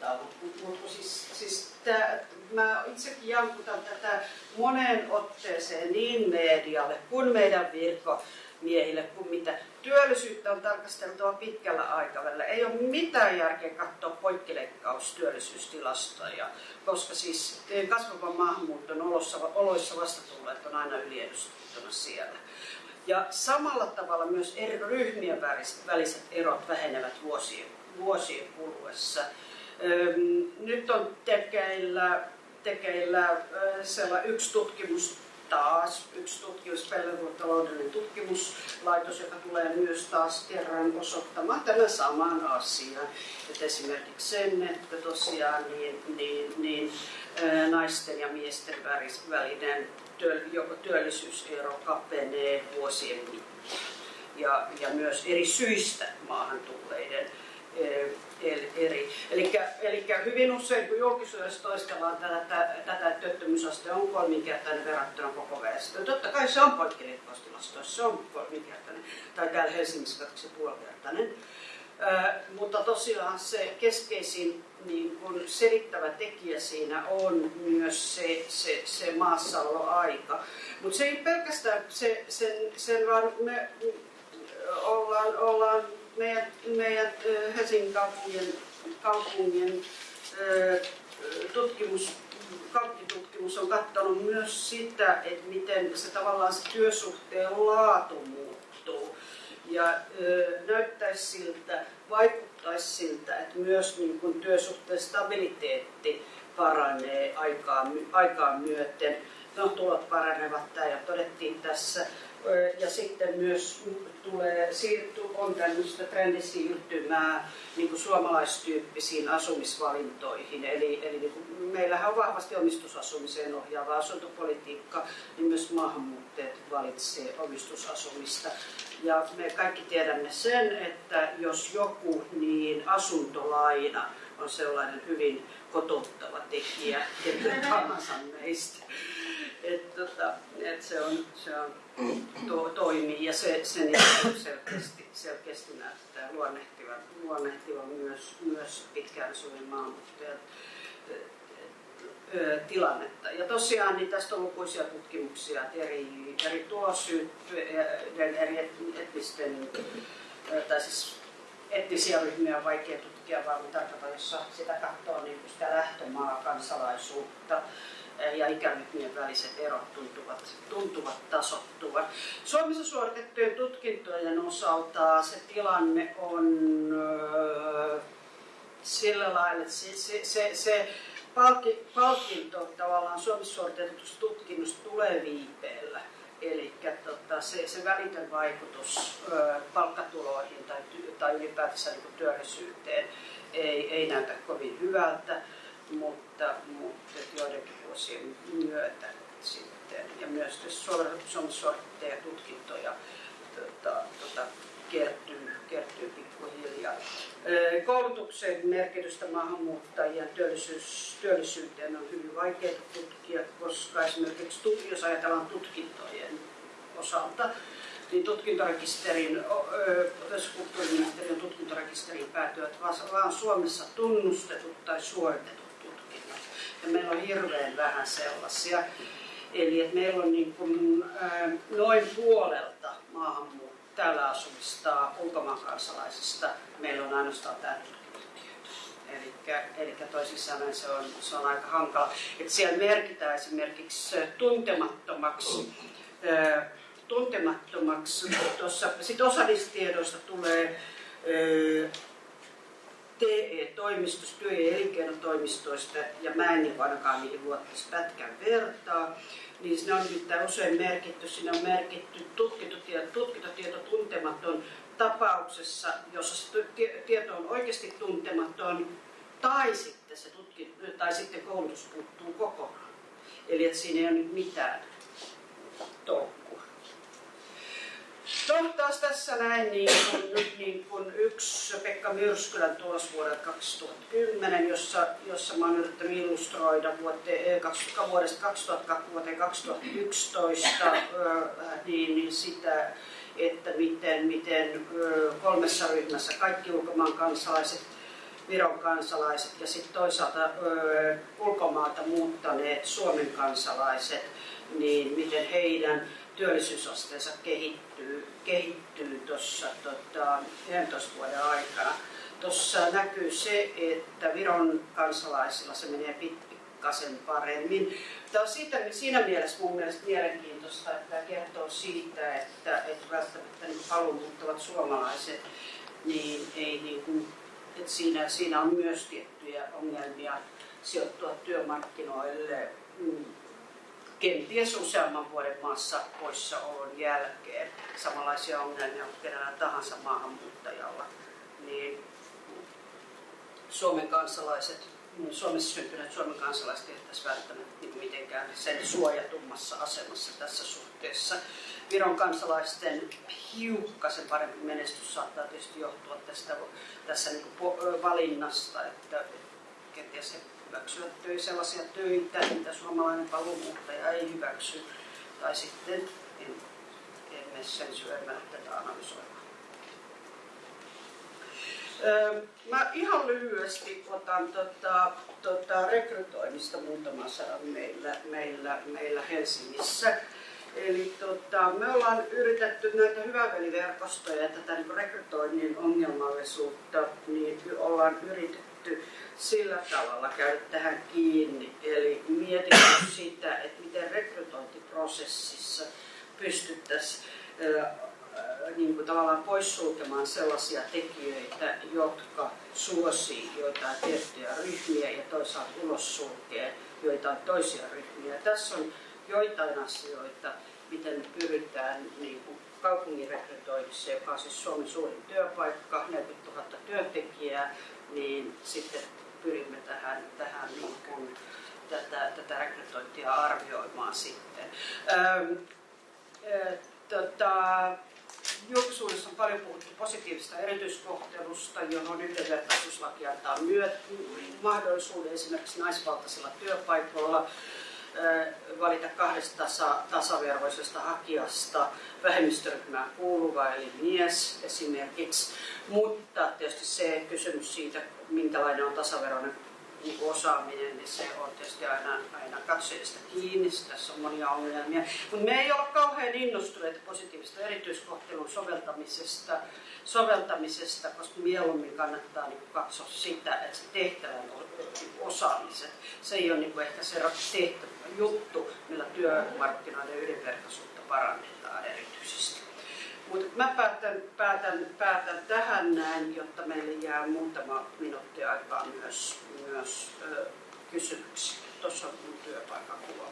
jankuttaa. Mutta siis, siis tää, mä itsekin jankutan tätä moneen otteeseen niin medialle kuin meidän virkomiehille kuin mitä. Työllisyyttä on tarkasteltava pitkällä aikavälillä. Ei ole mitään järkeä katsoa poikkileikkaus työllisyystilastoja, koska siis kasvavan maahanmuuton oloissa, oloissa vastatulleet on aina yliedustettuna siellä. Ja samalla tavalla myös eri ryhmien väliset erot vähenevät vuosien, vuosien kuluessa. Nyt on tekeillä, tekeillä sellainen yksi tutkimus taas, yksi tutkimus, taloudellinen tutkimuslaitos, joka tulee myös taas kerran osoittamaan tämän saman asian. Että esimerkiksi sen, että tosiaan niin, niin, niin, naisten ja miesten välinen työllisyysero kapenee vuosien mittaan. Ja, ja myös eri syistä maahan tulleiden eri. Eli hyvin usein, kun julkisuudessa toistellaan tätä, tätä työttömyysaste on kolminkertainen verrattuna koko väestöön. Totta kai se on poikkileikkaustilastoissa, se on kolminkertainen, tai täällä Helsingissä kaksi puolikertainen. mutta tosiaan se keskeisin niin kun selittävä tekijä siinä on myös se, se, se maassaoloaika. Mutta se ei pelkästään se, sen, sen vaan me ollaan, ollaan meidän, meidän Helsingin kaupungin, kaupungin tutkimus, kaupunkitutkimus on katsonut myös sitä, että miten se tavallaan se työsuhteen laatu muuttuu. Ja ö, näyttäisi siltä, vaikuttaisi siltä, että myös niin kun työsuhteen stabiliteetti paranee aikaa, aikaa myöten. No, tulot paranevat, tämä ja todettiin tässä ja sitten myös tulee, on tämmöistä trendisiirtymää niin kuin suomalaistyyppisiin asumisvalintoihin. Eli, eli niin kuin, meillähän on vahvasti omistusasumiseen ohjaava asuntopolitiikka, niin myös maahanmuuttajat valitsee omistusasumista. Ja me kaikki tiedämme sen, että jos joku, niin asuntolaina on sellainen hyvin kotouttava tekijä, että tahansa meistä. Et, tota, et se, on, se on, to, toimii ja se, se niin selkeästi, selkeästi näyttää luonnehtivan, luonnehtivan myös, myös pitkään asuvien maahanmuuttajat tilannetta. Ja tosiaan niin tästä on lukuisia tutkimuksia, että eri, eri tulosyyden, eri etnisten, tai siis etnisiä ryhmiä on vaikea tutkia, vaan tarkoitan, jossa sitä katsoo niin sitä lähtömaa kansalaisuutta ja ikäryhmien väliset erot tuntuvat, tuntuvat tasottuvan. Suomessa suoritettujen tutkintojen osalta se tilanne on sillä lailla, että se, se, se, se palki, palkinto tavallaan Suomessa suoritetusta tutkinnosta tulee viipeellä. Eli tota, se, se välitön vaikutus ö, palkkatuloihin tai, tai ylipäätänsä niin työllisyyteen ei, ei näytä kovin hyvältä, mutta, mutta joidenkin vuosien myötä sitten. Ja myös Suomessa tutkintoja tota, tota, kertyy, kertyy pikkuhiljaa. Koulutuksen merkitystä maahanmuuttajien työllisyys, työllisyyteen on hyvin vaikea tutkia, koska esimerkiksi jos ajatellaan tutkintojen osalta, niin tutkintorekisterin, kulttuuriministeriön tutkintorekisteriin päätyvät vain Suomessa tunnustetut tai suoritetut ja meillä on hirveän vähän sellaisia. Eli että meillä on niin kuin, noin puolelta maahanmuuttajia täällä asumista ulkomaan kansalaisista, meillä on ainoastaan tämä Eli toisin sanoen se on, se on aika hankala. että siellä merkitään esimerkiksi tuntemattomaksi, tuntemattomaksi. Tuossa, sit osa niistä tiedoista tulee TE-toimistosta, työ- ja elinkeinotoimistoista, ja mä en niin ainakaan niihin luottaisi pätkän vertaa, niin ne on nimittäin usein merkitty, siinä on merkitty tutkintotieto, tutkintotieto tuntematon tapauksessa, jossa se tieto on oikeasti tuntematon, tai sitten, se tutki, tai sitten koulutus puuttuu kokonaan. Eli että siinä ei ole nyt mitään tolkkua. No taas tässä näin niin kuin, nyt niin kuin yksi Pekka Myrskylän tulos vuodelta 2010, jossa, jossa mä oon yrittänyt illustroida vuote, vuodesta 2000 vuoteen 2011 niin, niin sitä, että miten, miten kolmessa ryhmässä kaikki ulkomaan kansalaiset Viron kansalaiset ja sitten toisaalta ulkomaalta muuttaneet Suomen kansalaiset, niin miten heidän työllisyysasteensa kehittyy, kehittyy tuossa tota, 11 vuoden aikana. Tuossa näkyy se, että Viron kansalaisilla se menee pikkasen paremmin. Tämä on siitä, siinä mielessä mun mielestä mielenkiintoista, että tämä kertoo siitä, että, että välttämättä niin paluumuuttavat suomalaiset niin ei niin kuin että siinä, siinä on myös tiettyjä ongelmia sijoittua työmarkkinoille mm, kenties useamman vuoden maassa poissaolon jälkeen. Samanlaisia ongelmia kuin kenellä tahansa maahanmuuttajalla. Niin Suomen kansalaiset, mm, Suomessa syntyneet Suomen kansalaiset eivät välttämättä niin mitenkään sen suojatummassa asemassa tässä suhteessa. Viron kansalaisten hiukkasen parempi menestys saattaa tietysti johtua tästä tässä niin valinnasta, että kenties he hyväksyvät sellaisia töitä, mitä suomalainen paluumuuttaja ei hyväksy, tai sitten en, emme sen syömään tätä analysoimaan. Mä ihan lyhyesti otan tota, tota rekrytoinnista muutama sanan meillä, meillä, meillä Helsingissä. Eli tota, me ollaan yritetty näitä hyväveliverkostoja ja tätä niin rekrytoinnin ongelmallisuutta, niin ollaan yritetty sillä tavalla käydä tähän kiinni. Eli mietitty sitä, että miten rekrytointiprosessissa pystyttäisiin niin kuin tavallaan poissulkemaan sellaisia tekijöitä, jotka suosii joitain tiettyjä ryhmiä ja toisaalta ulos sulkee joitain toisia ryhmiä. Tässä on joitain asioita, miten pyritään niin kuin kaupungin rekrytoinnissa, joka on siis Suomen suurin työpaikka, 40 000 työntekijää, niin sitten pyrimme tähän, tähän niin kuin, tätä, tätä rekrytointia arvioimaan sitten. Ähm, äh, tota, julkisuudessa on paljon puhuttu positiivista erityiskohtelusta, johon yhdenvertaisuuslaki antaa myöt, mahdollisuuden esimerkiksi naisvaltaisilla työpaikoilla valita kahdesta tasa, tasaveroisesta hakijasta vähemmistöryhmään kuuluva, eli mies esimerkiksi. Mutta tietysti se kysymys siitä, minkälainen on tasaveroinen niin osaaminen, niin se on tietysti aina, aina katsojista kiinni. Tässä on monia ongelmia. Mutta me ei ole kauhean innostuneita positiivista erityiskohtelun soveltamisesta, soveltamisesta koska mieluummin kannattaa niin katsoa sitä, että se tehtävän osaamiset, se ei ole niin ehkä se tehtävä juttu, millä työmarkkinoiden yhdenvertaisuutta parannetaan erityisesti. Mutta mä päätän, päätän, päätän tähän näin, jotta meille jää muutama minuutti aikaa myös, myös ö, kysymyksiä. Tuossa on mun työpaikan kuva.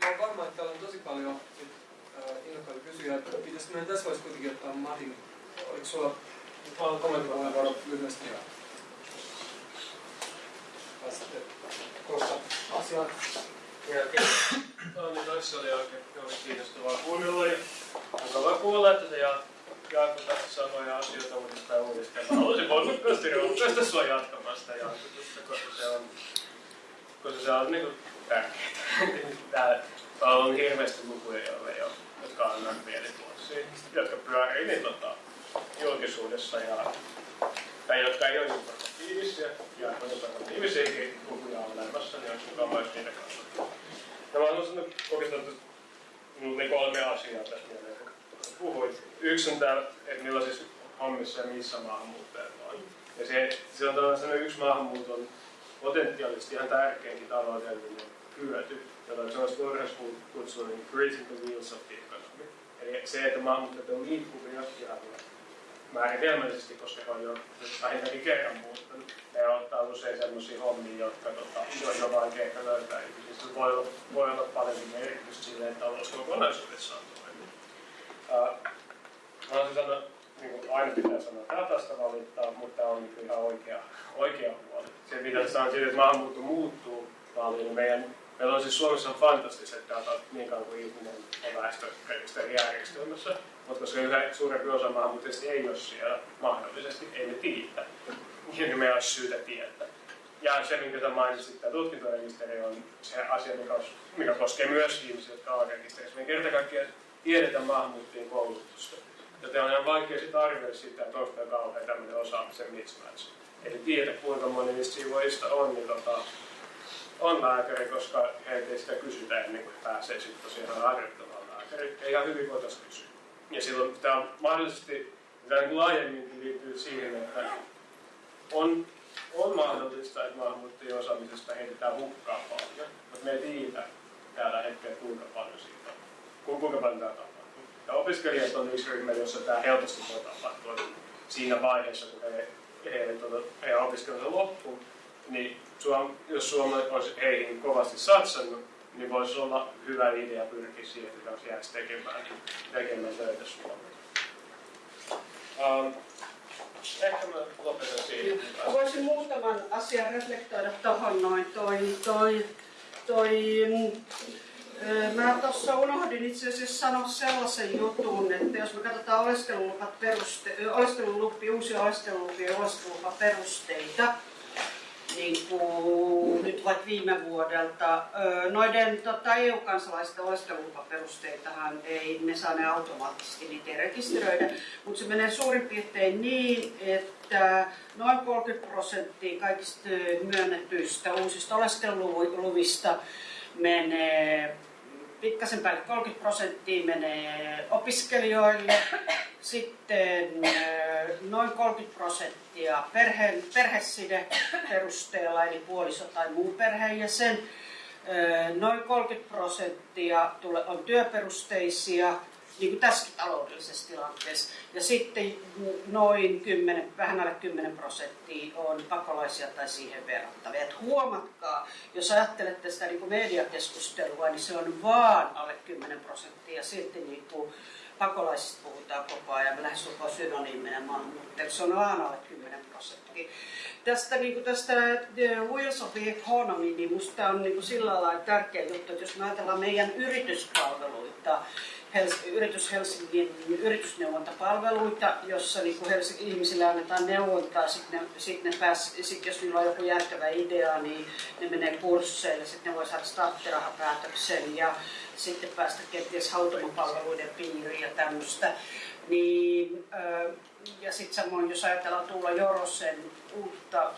Mä varma, että täällä on tosi paljon innokkaita kysyjiä. Pitäisikö meidän tässä voisi kuitenkin ottaa Matin, oliko sulla kommenttipuheenvuoro lyhyesti? Pääsitte kohta asiaan. Anni Toissa oli oikein oli kiinnostavaa kuunnella ja mukavaa kuulla, että se Jaakko tässä samoja asioita uudestaan uudestaan. Mä haluaisin voimakkaasti rohkaista sua jatkamaan sitä Jaakotusta, koska se on, koska se on niin tärkeää. Täällä on hirveästi lukuja, joille ei ole, jotka annan mielikuvauksia, jotka pyörii niin tota, julkisuudessa ja tai jotka ei ole informatiivisia, ja kun informatiivisiakin lukuja on olemassa, niin olisi mukava, jos niitä kanssa. Ja mä haluaisin oikeastaan niin kolme asiaa tässä mieleen, puhuit. Yksi on tämä, että millaisissa hommissa ja missä maahanmuuttajat on. Ja se, se on tällainen yksi maahanmuuton potentiaalisesti ihan tärkeinkin taloudellinen hyöty, jota se olisi voidaan kutsua niin creating the wheels of the economy. Eli se, että maahanmuuttajat on liikkuvia ja määritelmällisesti, koska he on jo vähintäänkin kerran muuttanut. He ottaa usein sellaisia hommia, jotka tota, on vaikea ehkä löytää. Siis voi olla, voi olla paljon merkitystä sille, että talous kokonaisuudessaan toimii. Uh, mä haluaisin sanoa niin kuin aina pitää sanoa datasta valittaa, mutta on niin ihan oikea, oikea huoli. Se mitä sanotaan siitä, että maahanmuutto muuttuu paljon, niin meidän Meillä on siis Suomessa fantastiset datat niin kauan kuin ihminen on väestörekisterijärjestelmässä, mutta koska yhä suurempi osa maahanmuuttajista ei ole siellä mahdollisesti, ei ne tiedä, niin meillä olisi syytä tietää. Ja se, minkä sä mainitsit, tämä tutkintorekisteri on se asia, mikä, mikä koskee myös ihmisiä, jotka on rekisterissä. Me kerta kaikkiaan tiedetään maahanmuuttajien koulutusta. Joten on ihan vaikea sitten arvioida sitä, että onko tämä kauhean tämmöinen osaamisen mismatch. Eli tiedä, kuinka moni niistä siivoista on, niin tota, on lääkäri, koska heiltä ei sitä kysytä ennen kuin pääsee sitten tosiaan harjoittamaan lääkäri. Ja ihan hyvin voitaisiin kysyä. Ja silloin tämä on mahdollisesti, tämä niin laajemmin liittyy siihen, että on, on mahdollista, että maahanmuuttajien osaamisesta heitetään hukkaa paljon, mutta me ei tiedä tällä hetkellä kuinka paljon siitä on, kuinka paljon tämä tapahtuu. Ja opiskelijat on yksi ryhmä, jossa tämä helposti voi tapahtua. Siinä vaiheessa, kun he, he, he, he opiskelunsa loppuun, niin jos Suomi olisi heihin kovasti satsannut, niin voisi olla hyvä idea pyrkiä siihen, että olisi jääisi tekemään, tekemään töitä Suomeen. Um, ehkä mä lopetan siihen. Voisin muutaman asian reflektoida tuohon noin. Toi, toi, toi, mm, Mä tuossa unohdin itse asiassa sanoa sellaisen jutun, että jos me katsotaan oleskelulupat peruste, oleskelulupi, uusia oleskelulupia ja oleskelulupaperusteita, niin kuin nyt vaikka viime vuodelta. Noiden tota, EU-kansalaisten oleskelulupaperusteitahan ei, ne saa ne automaattisesti, niitä rekisteröidä, mutta se menee suurin piirtein niin, että noin 30 prosenttia kaikista myönnetyistä uusista oleskeluluvista menee pikkasen päälle. 30 prosenttia menee opiskelijoille, sitten noin 30 prosenttia perhe, perheside perusteella, eli puoliso tai muu perheenjäsen. Noin 30 prosenttia on työperusteisia, niin kuin tässäkin taloudellisessa tilanteessa. Ja sitten noin 10, vähän alle 10 prosenttia on pakolaisia tai siihen verrattavia. Et huomatkaa, jos ajattelette sitä niin kuin mediakeskustelua, niin se on vaan alle 10 prosenttia. Silti niin kuin pakolaisista puhutaan koko ajan, me lähestulkoon synonyyminä maahanmuuttajat, se on vaan alle 10 prosenttia. Tästä, niin kuin tästä The Wheels of the Economy, niin minusta on niin kuin sillä lailla tärkeä juttu, että jos me ajatellaan meidän yrityspalveluita, Hels- yritys Helsingin yritysneuvontapalveluita, jossa niin kuin Helsingin ihmisille annetaan neuvontaa, sitten sit ne pääs, sit jos niillä on joku järkevä idea, niin ne menee kursseille, sitten ne voi saada starttirahapäätöksen ja sitten päästä kenties hautomapalveluiden piiriin ja tämmöistä. Niin, ja sitten samoin, jos ajatellaan tulla Jorosen uutta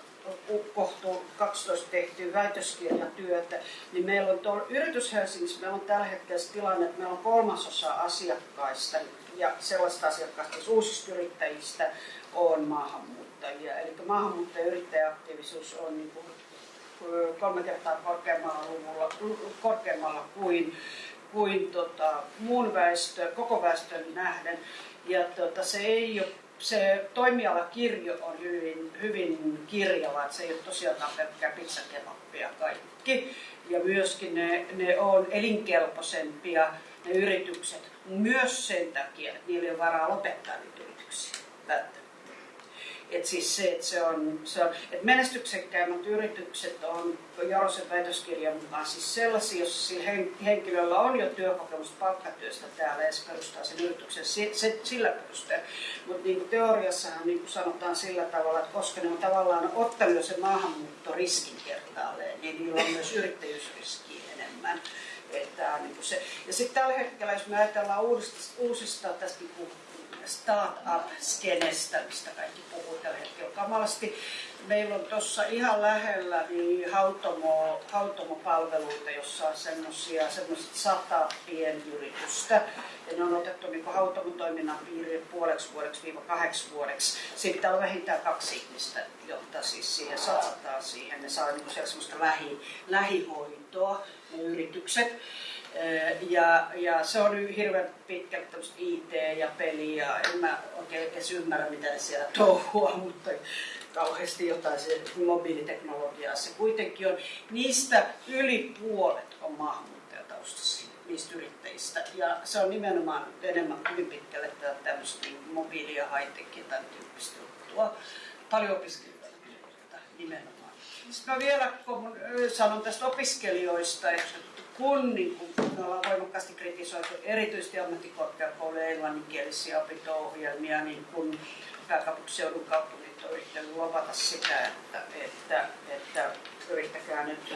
kohtuun 12 tehtyä väitöskirjatyötä, niin meillä on tuolla Yritys Helsingissä, meillä on tällä hetkellä tilanne, että meillä on kolmasosa asiakkaista ja sellaista asiakkaista, siis uusista yrittäjistä on maahanmuuttajia. Eli maahanmuuttajayrittäjäaktiivisuus on niin kuin kolme kertaa korkeammalla, luvulla, korkeammalla kuin, kuin tota, muun väestö, koko väestön nähden. Ja tota, se ei ole se toimialakirjo on hyvin, hyvin kirjava, että se ei ole tosiaan pelkkää pizzakebappia kaikki. Ja myöskin ne, ne on elinkelpoisempia ne yritykset myös sen takia, että niillä ei ole varaa lopettaa niitä yrityksiä. Et siis se, että se on, se on että menestyksekkäimmät yritykset on Jarosen väitöskirjan mukaan siis sellaisia, jos sillä henkilöllä on jo työkokemus palkkatyöstä täällä ja se perustaa sen yrityksen se, sillä perusteella. Mutta niin teoriassahan niin sanotaan sillä tavalla, että koska ne on tavallaan ottanut sen maahanmuuttoriskin kertaalleen, niin niillä on myös yrittäjyysriskiä enemmän. Että, niin se. Ja sitten tällä hetkellä, jos me ajatellaan uusista, uusista tästä niin startup-skenestä, mistä kaikki puhuu tällä hetkellä kamalasti. Meillä on tuossa ihan lähellä niin hautomo, hautomopalveluita, jossa on semmoisia semmoiset sata pienyritystä. Ja ne on otettu niin hautomotoiminnan piiriin puoleksi vuodeksi viiva kahdeksi vuodeksi. Sitten on vähintään kaksi ihmistä, jotta siis siihen satsataan siihen. Ne saa niin semmoista lähi, lähihoitoa, ne yritykset. Ja, ja se on hirveän pitkälti IT ja peli ja en mä oikein edes ymmärrä mitä siellä touhua, mutta kauheasti jotain se mobiiliteknologiaa se kuitenkin on. Niistä yli puolet on maahanmuuttajataustaisia. niistä yrittäjistä. Ja se on nimenomaan enemmän hyvin pitkälle tämmöistä niin mobiili- ja high-tech ja tämän tyyppistä juttua. Paljon opiskelijoita nimenomaan. Sitten mä vielä kun sanon tästä opiskelijoista, että kun niin kun me ollaan voimakkaasti kritisoitu erityisesti ammattikorkeakoulujen englanninkielisiä opinto-ohjelmia, niin kun pääkaupunkiseudun kaupungit on yrittänyt luvata sitä, että, että, että yrittäkää nyt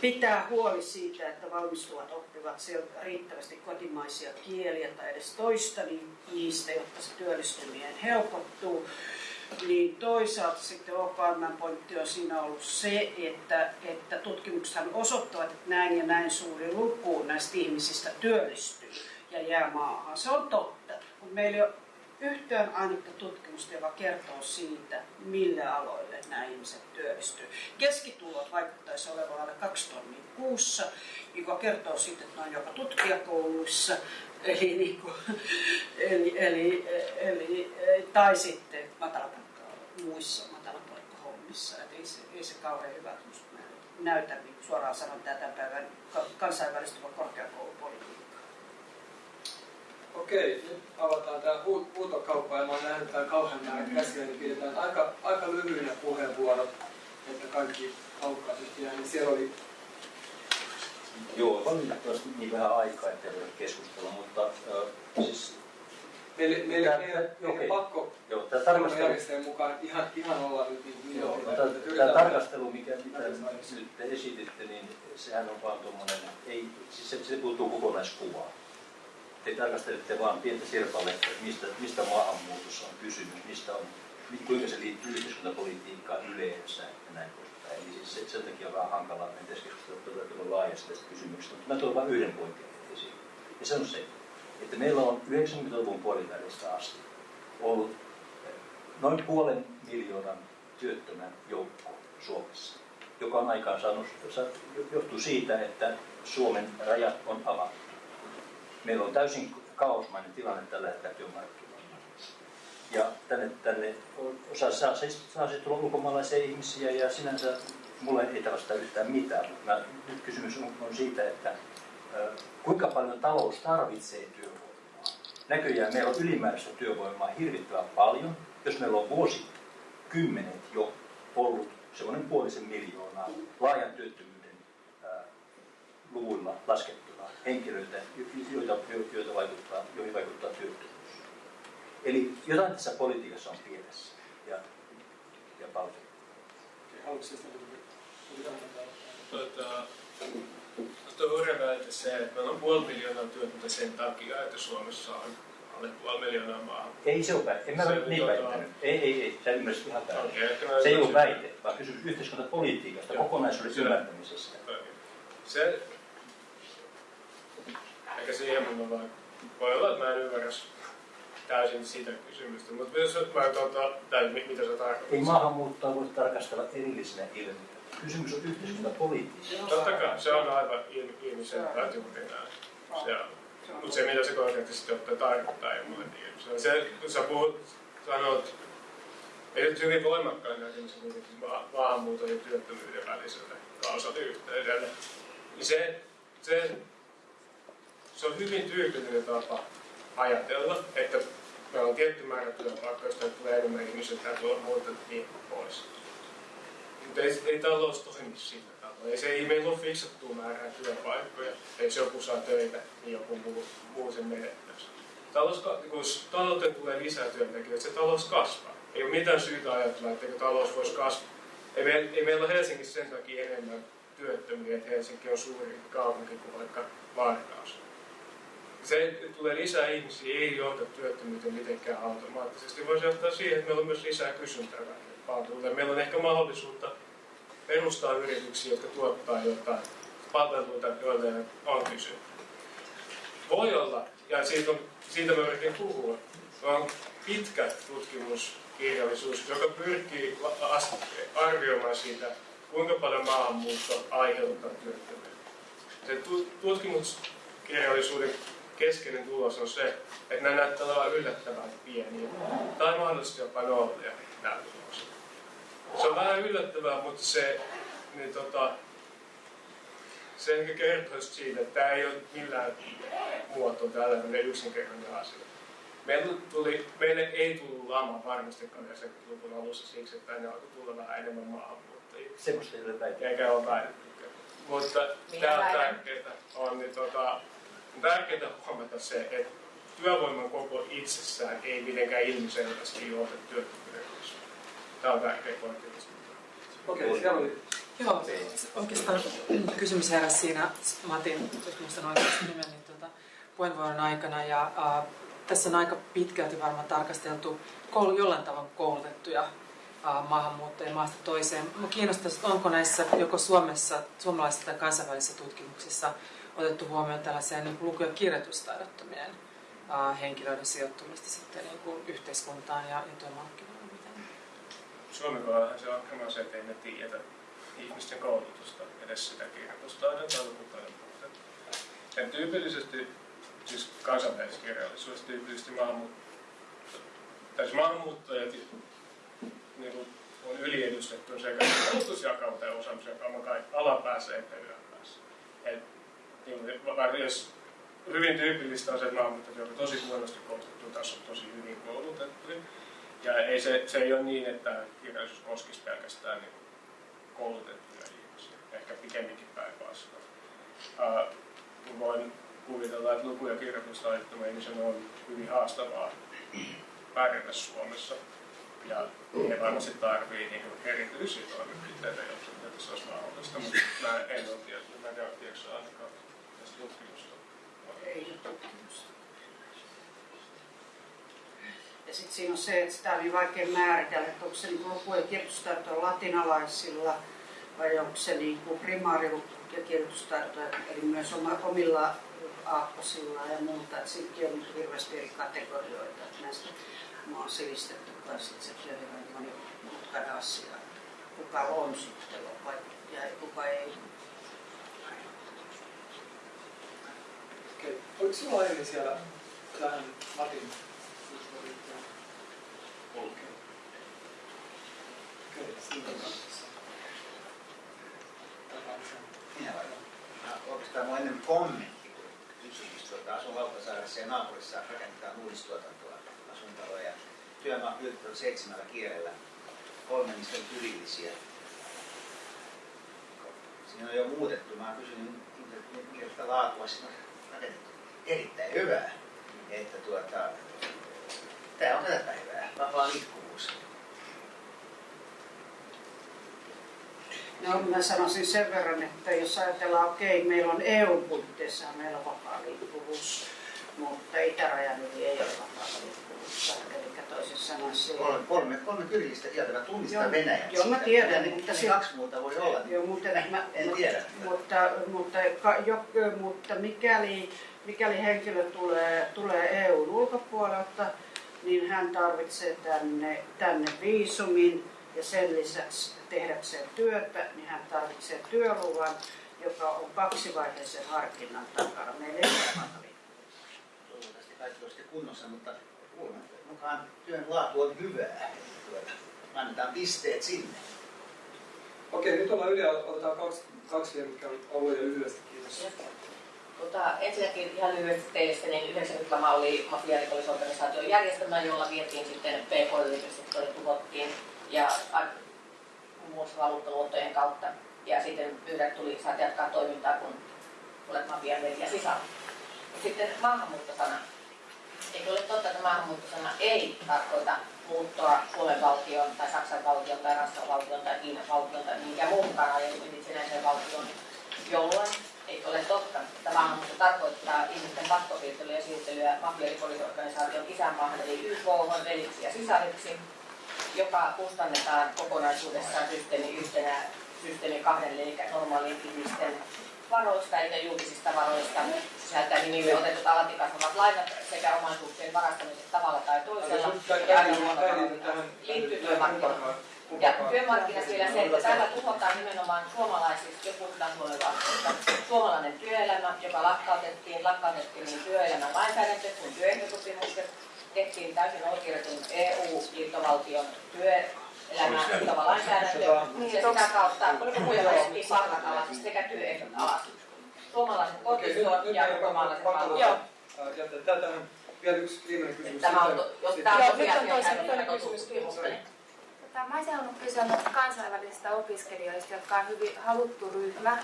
pitää huoli siitä, että valmistuvat oppivat riittävästi kotimaisia kieliä tai edes toista niistä, jotta se työllistyminen helpottuu. Niin toisaalta sitten OKM pointti on siinä ollut se, että, että tutkimukset osoittavat, että näin ja näin suuri luku näistä ihmisistä työllistyy ja jää maahan. Se on totta, mutta meillä ei ole yhtään ainutta tutkimusta, joka kertoo siitä, mille aloille nämä ihmiset työllistyy. Keskitulot vaikuttaisi olevan alle kaksi tonnia kuussa, joka kertoo siitä, että ne on jopa tutkijakouluissa, eli, niin kuin, eli, eli, eli, tai sitten matalapalkka, muissa matalapalkkahommissa. Ei se, ei se kauhean hyvä näytä, niin suoraan sanon tätä päivän kansainvälistyvä korkeakoulupolitiikka. Okei, nyt avataan tämä huutokauppa ja mä oon nähnyt tämän kauhean määrän käsiä, niin pidetään aika, aika lyhyinä puheenvuorot, että kaikki haukkaisesti jää, niin siellä oli Joo, valitettavasti niin vähän aikaa, ettei voi keskustella, mutta äh, siis... Meille, meille, tää, meille, meille okay. pakko joo, tämä tarkastelu... mukaan ihan, ihan olla nyt niin Joo, no, tämä, tämä tarkastelu, mikä, mitä nyt te esititte, niin sehän on vaan tuommoinen, ei, siis se, se puuttuu kokonaiskuvaa te tarkastelette vain pientä sirpaletta, mistä, mistä maahanmuutossa on kysymys, mistä on, kuinka se liittyy yhteiskuntapolitiikkaan yleensä ja näin poispäin. Eli siis se, sen takia on vähän hankalaa mennä keskustella todella laajasti tästä kysymyksestä, mutta mä tuon vain yhden pointin esiin. Ja se on se, että meillä on 90-luvun puolivälistä asti ollut noin puolen miljoonan työttömän joukko Suomessa, joka on aikaan saanut, johtuu siitä, että Suomen rajat on avattu meillä on täysin kaosmainen tilanne tällä hetkellä työmarkkinoilla. Ja tänne, tänne osa saa, siis, saa siis tulla ulkomaalaisia ihmisiä ja sinänsä mulle ei tällaista yhtään mitään, mutta mä, nyt kysymys on, on siitä, että kuinka paljon talous tarvitsee työvoimaa. Näköjään meillä on ylimääräistä työvoimaa hirvittävän paljon. Jos meillä on vuosikymmenet jo ollut semmoinen puolisen miljoonaa laajan työttömyyden luvuilla laskettu henkilöitä, joita, joita vaikuttaa, joihin vaikuttaa työttömyys. Eli jotain tässä politiikassa on pielessä ja, ja paljon. Tuota, tuo hurja väite se, että meillä on puoli miljoonaa työtöntä sen takia, että Suomessa on alle puoli miljoonaa maahan. Ei se ole väite. En mä ole niin tuota... väittänyt. Ei, ei, ei. Sä ymmärsit ihan väärin. Okay, se ei ole väite, vaan kysymys yhteiskuntapolitiikasta, kokonaisuuden ymmärtämisestä. Se, Ehkä siihen mun vaan, voi olla, että mä en ymmärrä täysin sitä kysymystä, mutta jos mä tuota, tai mitä sä tarkoitat? Ei maahanmuuttoa voi tarkastella erillisenä ilmiönä. Kysymys on yhteiskuntapoliittista. Totta kai, se on aivan ilmiselvää juuri näin. Se on. Mutta se, mitä se konkreettisesti ottaa tarkoittaa, ei mulle tiedä. Se, kun sä puhut, sanot, ei nyt hyvin voimakkaan näkemisen kuitenkin maahanmuuton ja työttömyyden väliselle kausaaliyhteydelle, niin se, se se on hyvin tyypillinen tapa ajatella, että meillä on tietty määrä työpaikkoja, joista tulee enemmän ihmisiä, että tuo muuta niin pois. Mutta ei, ei talous toimi sillä tavalla. Ei, se, ei meillä ole fiksattua määrää työpaikkoja. Jos joku saa töitä, niin joku muu, muu sen menettäisi. Talous, kun talouteen tulee lisää työntekijöitä, se talous kasvaa. Ei ole mitään syytä ajatella, että talous voisi kasvaa. Ei, me, ei meillä ole Helsingissä sen takia enemmän työttömiä, että Helsinki on suurin kaupunki kuin vaikka Varkaus se, että tulee lisää ihmisiä, ei johda työttömyyteen mitenkään automaattisesti. Voisi johtaa siihen, että meillä on myös lisää kysyntää palveluille. Meillä on ehkä mahdollisuutta perustaa yrityksiä, jotka tuottaa jotain palveluita, joille on kysyntää. Voi olla, ja siitä, on, siitä mä yritin puhua, on pitkä tutkimuskirjallisuus, joka pyrkii arvioimaan siitä, kuinka paljon maahanmuutto aiheuttaa työttömyyttä. Se tutkimuskirjallisuuden keskeinen tulos on se, että nämä näyttää olevan yllättävän pieniä. Tai mahdollisesti jopa nollia nämä tulokset. Se on vähän yllättävää, mutta se, niin tota, se ehkä kertoo siitä, että tämä ei ole millään muotoa tällainen yksinkertainen asia. Meille, tuli, meille ei tullut lama varmastikaan 90-luvun alussa siksi, että tänne alkoi tulla vähän enemmän maahanmuuttajia. Semmoista ei ole väitetty. Eikä ole väitetty. Mutta tämä on tärkeää, on, niin tota, on tärkeää huomata se, että työvoiman koko itsessään ei mitenkään ilmiselvästi johda työkykyresursseja. Tämä on tärkeä pointti. Okei, siellä oli Joo, oikeastaan kysymys heräsi siinä Matin, jos muistan oikeasti nimen, niin tuota, puheenvuoron aikana. Ja ää, tässä on aika pitkälti varmaan tarkasteltu koulu, jollain tavalla koulutettuja ää, maahanmuuttajia maasta toiseen. Minua kiinnostaisi, onko näissä joko Suomessa, suomalaisissa tai kansainvälisissä tutkimuksissa otettu huomioon tällaisia niin luku- ja kirjoitustaidottomien ää, henkilöiden sijoittumista sitten niin kuin yhteiskuntaan ja, ja työmarkkinoille. Suomen kohdallahan se on ongelma se, että ei me tiedetä ihmisten koulutusta, edes sitä kirjoitustaidon tai lukutaidon puutetta. Ja tyypillisesti, siis kansainvälisessä kirjallisuudessa tyypillisesti maahanmuut... tai siis maahanmuuttajat niin kuin, on yliedustettu sekä koulutusjakauma tai osaamisjakauma alapäässä että yläpäässä. Et, jos hyvin tyypillistä on se, että maahanmuuttajat ovat tosi huonosti koulutettu, taas on tosi hyvin koulutettu. Ja ei se, se ei ole niin, että kirjallisuus koskisi pelkästään niin koulutettuja ihmisiä, ehkä pikemminkin päinvastoin. Uh, voin kuvitella, että luku- ja kirjoitustaidottomien ihmisen on hyvin haastavaa pärjätä Suomessa. Ja he varmasti tarvii niin erityisiä toimenpiteitä, jotta se olisi mahdollista, mutta mä en ole tiedä, mä en tiedätkö ainakaan. Ei. Ja sitten siinä on se, että sitä on niin vaikea määritellä, että onko se niin luku- ja kirjoitustaito latinalaisilla vai onko se niin primaari- ja kirjoitustaito, eli myös omilla aakkosilla ja muuta. Että siinäkin on niin hirveästi eri kategorioita. Että näistä mä oon silistetty kanssa, että se on hyvin monimutkainen asia. Kuka on sitten vai kuka ei. Okei, oliko sinulla aiemmin siellä tähän Matin Okei. Okei, siinä on kanssa. Oikeastaan mun ennen kommentti, kun kysymys, tuota, asun Lauttasaaressa ja naapurissa rakennetaan uudistuotantoa asuntaloja ja työmaat on seitsemällä kielellä. Kolme niistä on tyrillisiä. Siinä on jo muutettu. Mä kysyn, minkälaista laatua siinä on. Erittäin hyvää. Että tuota, Tämä on tätä päivää, vapaa liikkuvuus. No mä sanoisin sen verran, että jos ajatellaan, okei, okay, meillä on EU-puitteissa meillä on vapaa liikkuvuus, mutta itärajan yli ei ole vapaa liikkuvuutta. Eli toisin sanoen se... Kolme, kolme, kolme kyrillistä kieltä, mä tunnistan Joo, Venäjän. joo, mä tiedän, Niin, mutta niin se- kaksi muuta voi olla. Joo, mutta, mä, En tiedä. Mutta, mutta, ka, jo, mutta mikäli, mikäli henkilö tulee, tulee EUn ulkopuolelta, niin hän tarvitsee tänne, tänne viisumin ja sen lisäksi tehdäkseen työtä, niin hän tarvitsee työluvan, joka on kaksivaiheisen harkinnan takana. Meillä ei ole. Toivottavasti kaikki olisikin kunnossa, mutta kuulemma mukaan työn laatu on hyvää. Annetaan pisteet sinne. Okei, nyt ollaan yli, otetaan kaksi, kaksi vielä, mitkä on ollut jo lyhyesti. Kiitos. Tota, ensinnäkin ihan lyhyesti teistä, niin 90-lama oli mafiarikollisorganisaation järjestelmä, jolla vietiin sitten PK-yritykset tuhottiin ja muun muassa valuuttaluottojen kautta. Ja sitten pyydät tuli, saat jatkaa toimintaa, kun olet mafian veli sisällä. Sitten maahanmuuttosana. Eikö ole totta, että maahanmuuttosana ei tarkoita muuttoa Suomen valtion tai Saksan valtion tai Ranskan valtion tai Kiinan valtion tai minkään muunkaan aiemmin itsenäisen valtion jolloin ei ole totta. että maahanmuutto tarkoittaa ihmisten pakkosiirtelyä ja siirtelyä mafiarikollisorganisaation isänmaahan eli YK veliksi ja sisariksi, joka kustannetaan kokonaisuudessaan systeemi yhtenä, systeemi kahdelle, eli normaalien ihmisten varoista eli julkisista varoista sisältää nimimme otetut alati kasvavat lainat sekä omaisuuksien varastamiset tavalla tai toisella. Ja aina liittyy työmarkkinoihin. Ja työmarkkinassa vielä se, että täällä tuhotaan nimenomaan suomalaisista, jo puhutaan suomalainen työelämä, joka lakkautettiin, lakkautettiin niin työelämän lainsäädäntö kuin työehtosopimukset, tehtiin täysin oikeudetun EU-liittovaltion työelämän sitova lainsäädäntö, ja sitä kautta puhuja palkataan sekä työehdot alas. kotiston nyt ja pakko palvelun. Joo. Vielä yksi viimeinen kysymys. Tämä on, jos tämä on tosiaan niin Tota, mä olisin halunnut kysyä kansainvälisistä opiskelijoista, jotka on hyvin haluttu ryhmä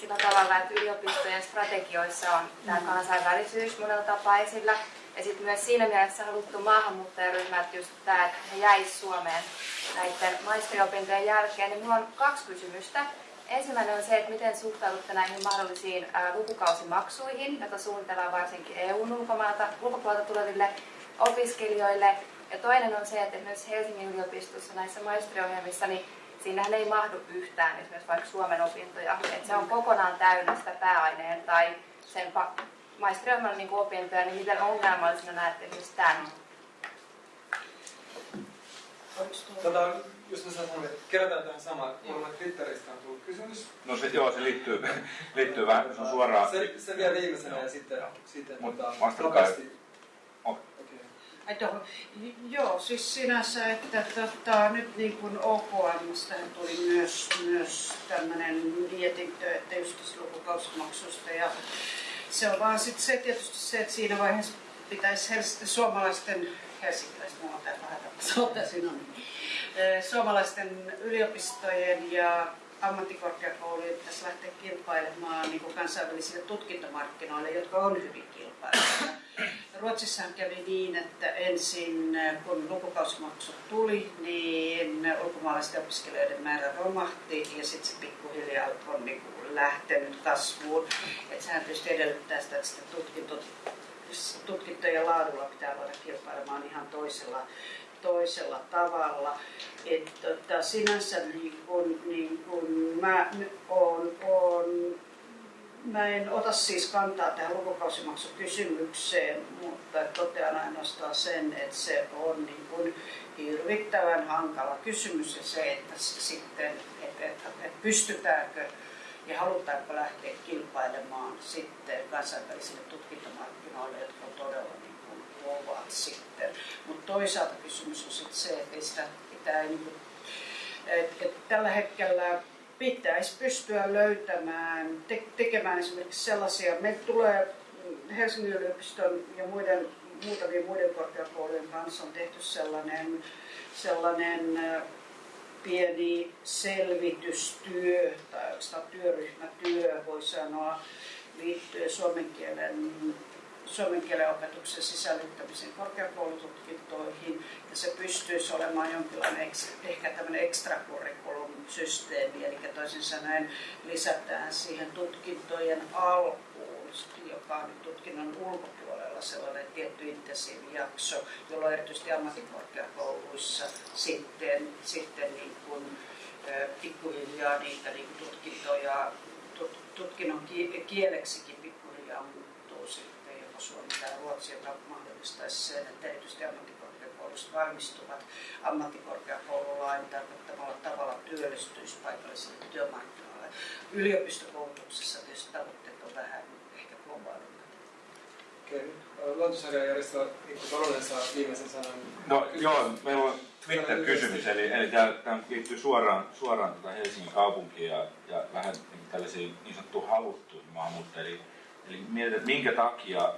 sillä tavalla, että yliopistojen strategioissa on tämä kansainvälisyys monella tapaa esillä. Ja sitten myös siinä mielessä haluttu maahanmuuttajaryhmä, että just tämä, että he jäisivät Suomeen näiden maisteriopintojen jälkeen. Niin minulla on kaksi kysymystä. Ensimmäinen on se, että miten suhtaudutte näihin mahdollisiin lukukausimaksuihin, joita suunnitellaan varsinkin EUn ulkopuolelta tuleville opiskelijoille. Ja toinen on se, että myös Helsingin yliopistossa näissä maisteriohjelmissa, niin siinähän ei mahdu yhtään esimerkiksi vaikka Suomen opintoja. Että se on kokonaan täynnä sitä pääaineen tai sen maisteriohjelman niin opintoja, niin miten ongelmallisena näette esimerkiksi tämän? Tota, just mä sanoin, että kerätään tähän samaan. Mulla on Twitteristä on tullut kysymys. No se, joo, se liittyy, liittyy vähän, se on suoraan. Se, se vielä viimeisenä ja sitten, sitten Mut tota, nopeasti. Okei. Okei. Ai tuohon. Joo, siis sinänsä, että tota, nyt niin kuin OKMstä tuli myös, myös tämmöinen mietintö, että just lukukausimaksusta ja se on vaan sitten se tietysti se, että siinä vaiheessa pitäisi Hels- suomalaisten helsinkiläisten, mulla on täällä vähän sanotaan sinun, suomalaisten yliopistojen ja ammattikorkeakoulujen pitäisi lähteä kilpailemaan niin kuin kansainvälisille tutkintomarkkinoille, jotka on hyvin kilpailevia. Ruotsissahan kävi niin, että ensin kun lukukausimaksut tuli, niin ulkomaalaisten opiskelijoiden määrä romahti ja sitten se pikkuhiljaa on niin kuin lähtenyt kasvuun. Et sehän tietysti edellyttää sitä, että sitä tutkinto, tutkintojen laadulla pitää voida kilpailemaan ihan toisella, toisella tavalla. Et, tota, sinänsä niin kun, niin kun mä on, on Mä en ota siis kantaa tähän lukukausimaksukysymykseen, mutta totean ainoastaan sen, että se on niin kuin hirvittävän hankala kysymys ja se, että sitten, että, että, että pystytäänkö ja halutaanko lähteä kilpailemaan sitten kansainvälisille tutkintomarkkinoille, jotka on todella niin kuin kovat sitten. Mutta toisaalta kysymys on sitten se, että sitä pitää niin kuin, että, että tällä hetkellä pitäisi pystyä löytämään, te- tekemään esimerkiksi sellaisia, meillä tulee Helsingin yliopiston ja muiden, muutamien muiden korkeakoulujen kanssa on tehty sellainen, sellainen pieni selvitystyö tai oikeastaan työryhmätyö voi sanoa liittyen suomen kielen suomen kielen opetuksen sisällyttämisen korkeakoulututkintoihin. Ja se pystyisi olemaan jonkinlainen ehkä tämmöinen extracurriculum systeemi, eli toisin sanoen lisätään siihen tutkintojen alkuun, joka on tutkinnon ulkopuolella sellainen tietty intensiivijakso, jolloin erityisesti ammattikorkeakouluissa sitten, sitten niin kuin, pikkuhiljaa niitä niin kuin tutkintoja, tut, tutkinnon kieleksikin pikkuhiljaa muuttuu sitten joko suomi tai ruotsi, joka mahdollistaisi sen, että erityisesti ammattikorkeakoulusta valmistuvat ammattikorkeakoululain tarkoittamalla tavalla työllistyisi paikallisille työmarkkinoille. Yliopistokoulutuksessa tietysti tavoitteet on vähän ehkä globaalimmat. Okei, Järjestää Mikko viimeisen sanan. No joo, meillä on Twitter-kysymys, eli, eli tämä, liittyy suoraan, suoraan tuota Helsingin kaupunkiin ja, ja vähän niin tällaisiin niin sanottuun haluttuihin maahanmuuttajiin. Eli, eli mietit, että minkä takia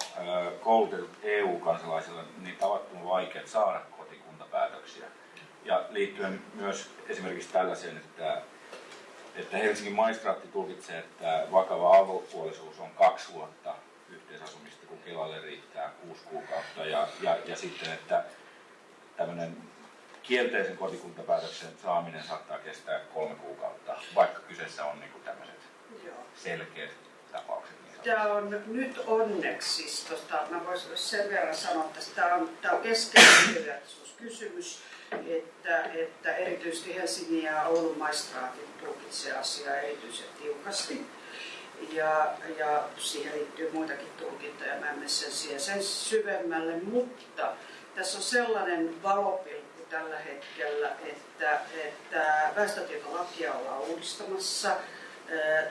koulutetut EU-kansalaisilla niin tavattoman vaikea saada kotikuntapäätöksiä. Ja liittyen myös esimerkiksi tällaiseen, että, että Helsingin maistraatti tulkitsee, että vakava avopuolisuus on kaksi vuotta Kelalle riittää kuusi kuukautta. Ja, ja, ja sitten, että tämmöinen kielteisen kotikuntapäätöksen saaminen saattaa kestää kolme kuukautta, vaikka kyseessä on niin tämmöiset Joo. selkeät tapaukset. Niin Tämä on nyt onneksi, siis tota, mä voisin sen verran sanoa, että tämä on, tämä on keskeinen kysymys, että, että erityisesti Helsingin ja Oulun maistraatit tulkitsee asiaa erityisen tiukasti. Ja, ja siihen liittyy muitakin tulkintoja, mä en mene sen, siihen sen syvemmälle, mutta tässä on sellainen valopilkku tällä hetkellä, että, että väestötietolakia ollaan uudistamassa.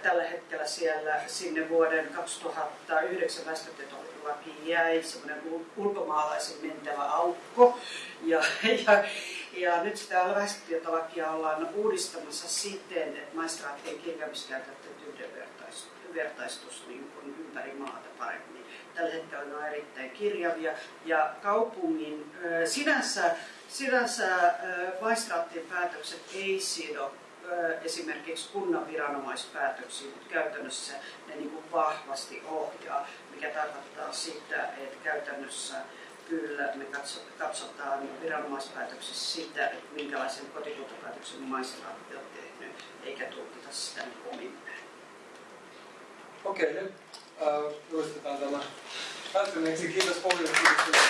Tällä hetkellä siellä sinne vuoden 2009 väestötietolakiin jäi semmoinen ulkomaalaisen mentävä aukko. Ja, ja, ja nyt sitä väestötietolakia ollaan uudistamassa siten, että maistraattien kirjaamiskäytäntöt yhdenvertaisuudet yhdenvertaistus niin kuin ympäri maata paremmin. Tällä hetkellä ne on erittäin kirjavia ja kaupungin sinänsä, sinänsä maistraattien päätökset ei sido esimerkiksi kunnan viranomaispäätöksiin, mutta käytännössä ne niin kuin vahvasti ohjaa, mikä tarkoittaa sitä, että käytännössä kyllä me katsotaan viranomaispäätöksissä sitä, että minkälaisen kotikuntapäätöksen maistraatti on tehnyt, eikä tulkita sitä niin omin Okei, nyt äh, julistetaan tämä päättyneeksi. Kiitos paljon. Kiitos.